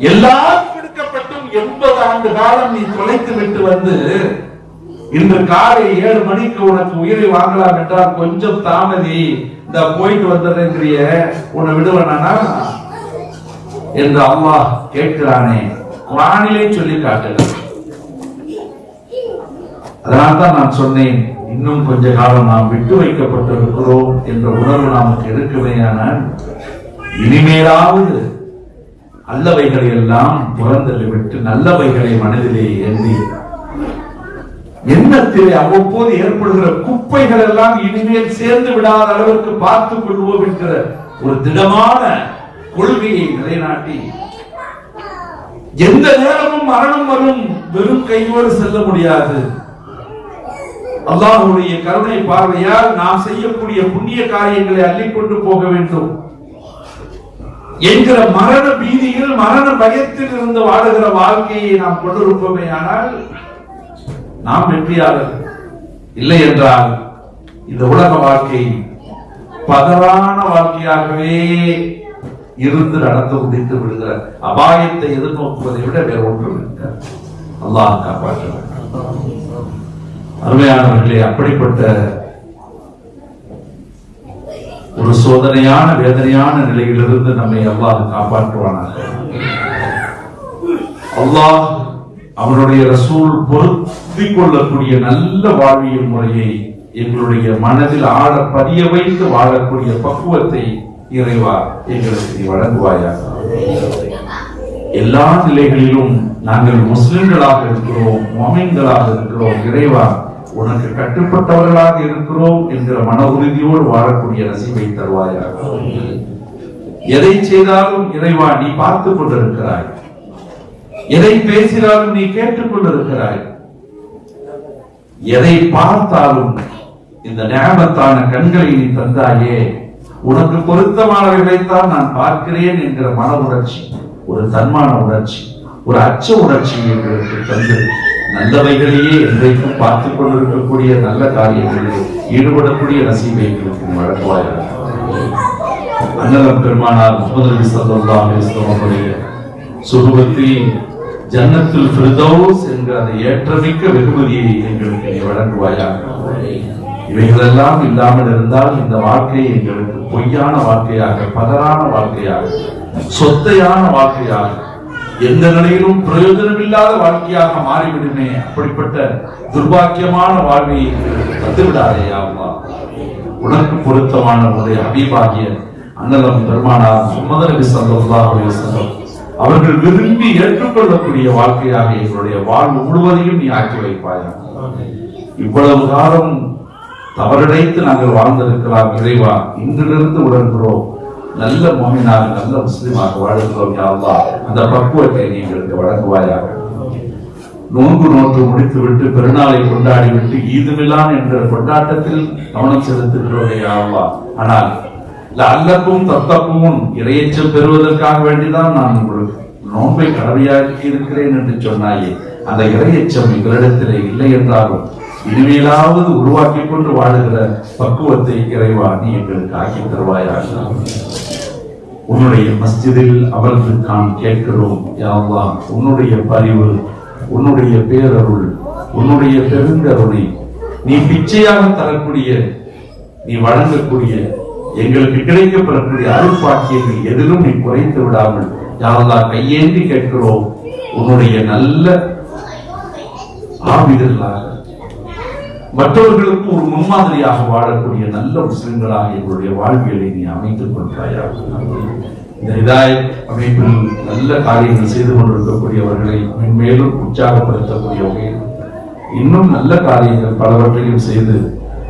எல்லாம் கொடுக்கப்பட்டும் எண்பது ஆண்டு காலம் நீ தொலைத்து விட்டு வந்து இன்று காலை ஏழு மணிக்கு உனக்கு உயிரை வாங்கலாம் என்றால் கொஞ்சம் தாமதி. இந்த போயிட்டு வந்துடுறேங்கிறிய உன்னை விடுவனா என்று அம்மா கேட்கிறானே. குரானிலே சொல்லி காட்டுகிறார் அதனால்தான் நான் சொன்னேன் இன்னும் கொஞ்ச காலம் நாம் விட்டு வைக்கப்பட்டிருக்கிறோம் என்ற உணர்வு நமக்கு இருக்குமேயானால் இனிமேலாவது அல்லவைகளை எல்லாம் புறந்தள்ளிவிட்டு நல்லவைகளை மனதிலே எண்ணி எண்ணத்திலே அவ்வப்போது ஏற்படுகிற குப்பைகள் எல்லாம் இனிமேல் சேர்ந்து விடாத அளவிற்கு பார்த்துக் கொள்வோம் என்கிற ஒரு திடமான கொள்கையை நிலைநாட்டி எந்த நேரமும் மரணம் வரும் வெறும் கையோடு செல்ல முடியாது. அல்லாஹுடைய கருணை பார்வையால் நாம் செய்யக்கூடிய புண்ணிய காரியங்களை அள்ளிக்கொண்டு போக வேண்டும் என்கிற மரண பீதியில் மரண பயத்தில் இருந்து வாழுகிற வாழ்க்கையை நாம் கொண்டிருப்போமே ஆனால் நாம் வெற்றியாளர் இல்லை என்றால் இந்த உலக வாழ்க்கை பதறான வாழ்க்கையாகவே இருந்து நடந்து முடித்து விடுகிற அபாயத்தை எதிர்நோக்குவதை விட வேற ஒன்றும் இருக்க அல்லாஹ் காப்பாற்ற வேண்டும். அருமையானவர்களே அப்படிப்பட்ட ஒரு சோதனையான வேதனையான நிலையிலிருந்து நம்மை அல்லாஹ் காப்பாற்றுவானாக. அல்லாஹ் அவனுடைய ரசூல் பொருத்திக் கொள்ளக்கூடிய நல்ல வாழ்வியல் முறையை எங்களுடைய மனதில் ஆழ பதிய வைத்து வாழக்கூடிய பக்குவத்தை இறைவா எங்களுக்கு வழங்குவாயா வழங்குவாயாக. எல்லா நிலைகளிலும் நாங்கள் முஸ்லிம்களாக இருக்கிறோம் மொமின்களாக இருக்கிறோம் இறைவா உனக்கு கட்டுப்பட்டவர்களாக இருக்கிறோம் என்கிற மன உறுதியோடு வாழக்கூடிய நசிவை தருவாயாக. எதை செய்தாலும் இறைவா நீ பார்த்துக் கொண்டிருக்கிறாய். எதை பேசினாலும் நீ கேட்டுக் கொண்டிருக்கிறாய். எதை பார்த்தாலும் இந்த ஞாபகத்தான கண்களை நீ தந்தாயே உனக்கு பொருத்தமானவைகளைத்தான் நான் பார்க்கிறேன் என்கிற மன உணர்ச்சி ஒரு தன்மான உணர்ச்சி. ஒரு அச்ச உணர்ச்சி எங்களுக்கு தந்து நல்லவைகளையே என்றைக்கும் பார்த்துக் கொண்டிருக்கக்கூடிய நல்ல காரியங்களில் ஈடுபடக்கூடிய நசீவை எங்களுக்கு நீ அன்னலம் பெருமானார் முகமது நபி ஸல்லல்லாஹு ஜன்னத்தில் வஸல்லம் ஃபிர்தௌஸ் என்ற அந்த ஏற்றமிக்க வெகுமதியை எங்களுக்கு நீ வழங்குவாயாக. இவைகளெல்லாம் இல்லாமல் இருந்தால் இந்த வாழ்க்கை எங்களுக்கு பொய்யான வாழ்க்கையாக பதறான வாழ்க்கையாக சொத்தையான வாழ்க்கையாக எந்த நிலையிலும் பிரயோஜனமில்லாத வாழ்க்கையாக மாறிவிடுமே. அப்படிப்பட்ட துர்பாக்கியமான வாழ்வை எங்களுக்கு தந்துவிடாதே உனக்கு பொருத்தமான உடைய அபிபாகிய அண்ணலம் பெருமானார் முகமது நபி ஸல்லல்லாஹு அவர்கள் விரும்பி ஏற்றுக்கொள்ளக்கூடிய வாழ்க்கையாக எங்களுடைய வாழ்வு முழுவதையும் நீ ஆக்கி வைப்பாயா இவ்வளவு காலம் தவறடைத்து நாங்கள் வாழ்ந்திருக்கலாம் இறைவா இன்றிலிருந்து உணர்கிறோம் நல்ல மோமினாக நல்ல முஸ்லிமாக வாழ்கிறோம் யாவா அந்த பக்குவத்தை நீ எங்களுக்கு வழங்குவாயாக. நோன்பு நோன்று முடித்து விட்டு பெருநாளை கொண்டாடி விட்டு என்ற கொண்டாட்டத்தில் கவனம் செலுத்துகிறோம் யாவா ஆனால் அல்லப்பும் தத்தப்பும் இறையச்சம் பெறுவதற்காக வேண்டிதான் நான் உங்களுக்கு நோன்பை கடமையாக்கி இருக்கிறேன் என்று சொன்னாயே. அந்த இறையச்சம் எங்களிடத்திலே இல்லை என்றாலும் இனிமேலாவது உருவாக்கி கொண்டு வாழுகிற பக்குவத்தை இறைவா நீ எங்களுக்கு ஆக்கி தருவாயாக. உன்னுடைய மஸ்ஜிதில் அமர்ந்து நாம் கேட்கிறோம் யாவா உன்னுடைய பரிவு உன்னுடைய பேரருள் உன்னுடைய பெருந்தருணை நீ பிச்சையாக தரக்கூடிய நீ வழங்கக்கூடிய எங்களுக்கு கிடைக்கப்படக்கூடிய அருட்பாக்கியங்கள் எதிலும் நீ குறைத்து விடாமல் யாவா கையேந்தி கேட்கிறோம். உன்னுடைய நல்ல ஆவிதர்களாக மற்றவர்களுக்கு ஒரு முன்மாதிரியாக வாழக்கூடிய நல்ல முஸ்லிம்களாக எங்களுடைய வாழ்வியலை நீ அமைத்துக் கொள்கிறாயா இந்த இதாய அமைப்பில் நல்ல காரியங்கள் செய்து கொண்டிருக்கக்கூடியவர்களை மென்மேலும் உற்சாகப்படுத்தக்கூடிய வகையில் இன்னும் நல்ல காரியங்கள் பலவற்றையும் செய்து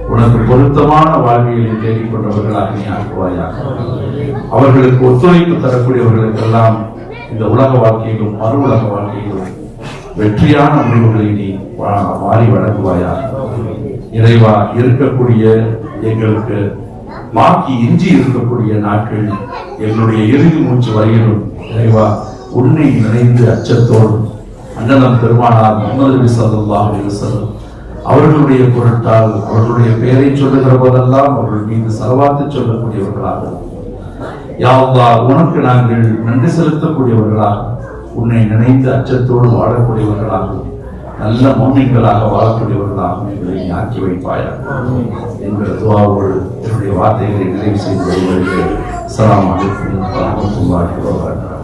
உனக்கு பொருத்தமான வாழ்வியலை தேடிக்கொண்டவர்களாக நீ ஆக்குவாயாக. அவர்களுக்கு ஒத்துழைப்பு தரக்கூடியவர்களுக்கெல்லாம் இந்த உலக வாழ்க்கையிலும் மறு உலக வாழ்க்கையிலும் வெற்றியான முடிவுகளை நீ வா- வாரி வழங்குவாயாக. இறைவா இருக்கக்கூடிய எங்களுக்கு மாக்கி இஞ்சி இருக்கக்கூடிய நாட்கள் எங்களுடைய இறுதி மூச்சு வரையிலும் இறைவா உன்னை நினைந்து அச்சத்தோடும் அண்ணனம் பெருமானார் முகமது நபி ஸல்லல்லாஹு அலைஹி அவர்களுடைய பொருட்டால் அவர்களுடைய பெயரை சொல்லுகிற போதெல்லாம் அவர்கள் மீது செலவாத்து சொல்லக்கூடியவர்களாக. யாவா உனக்கு நாங்கள் நன்றி செலுத்தக்கூடியவர்களாக உன்னை நினைந்து அச்சத்தோடு வாழக்கூடியவர்களாக. நல்ல மோமின்களாக வாழக்கூடியவர்களாக எங்களை ஆக்கி வைப்பாயா என்கிற துவாவோடு என்னுடைய வார்த்தைகளை நிறைவு செய்து அஸ்ஸலாமு அலைக்கும். வரஹ்மத்துல்லாஹி வபரகாத்துஹு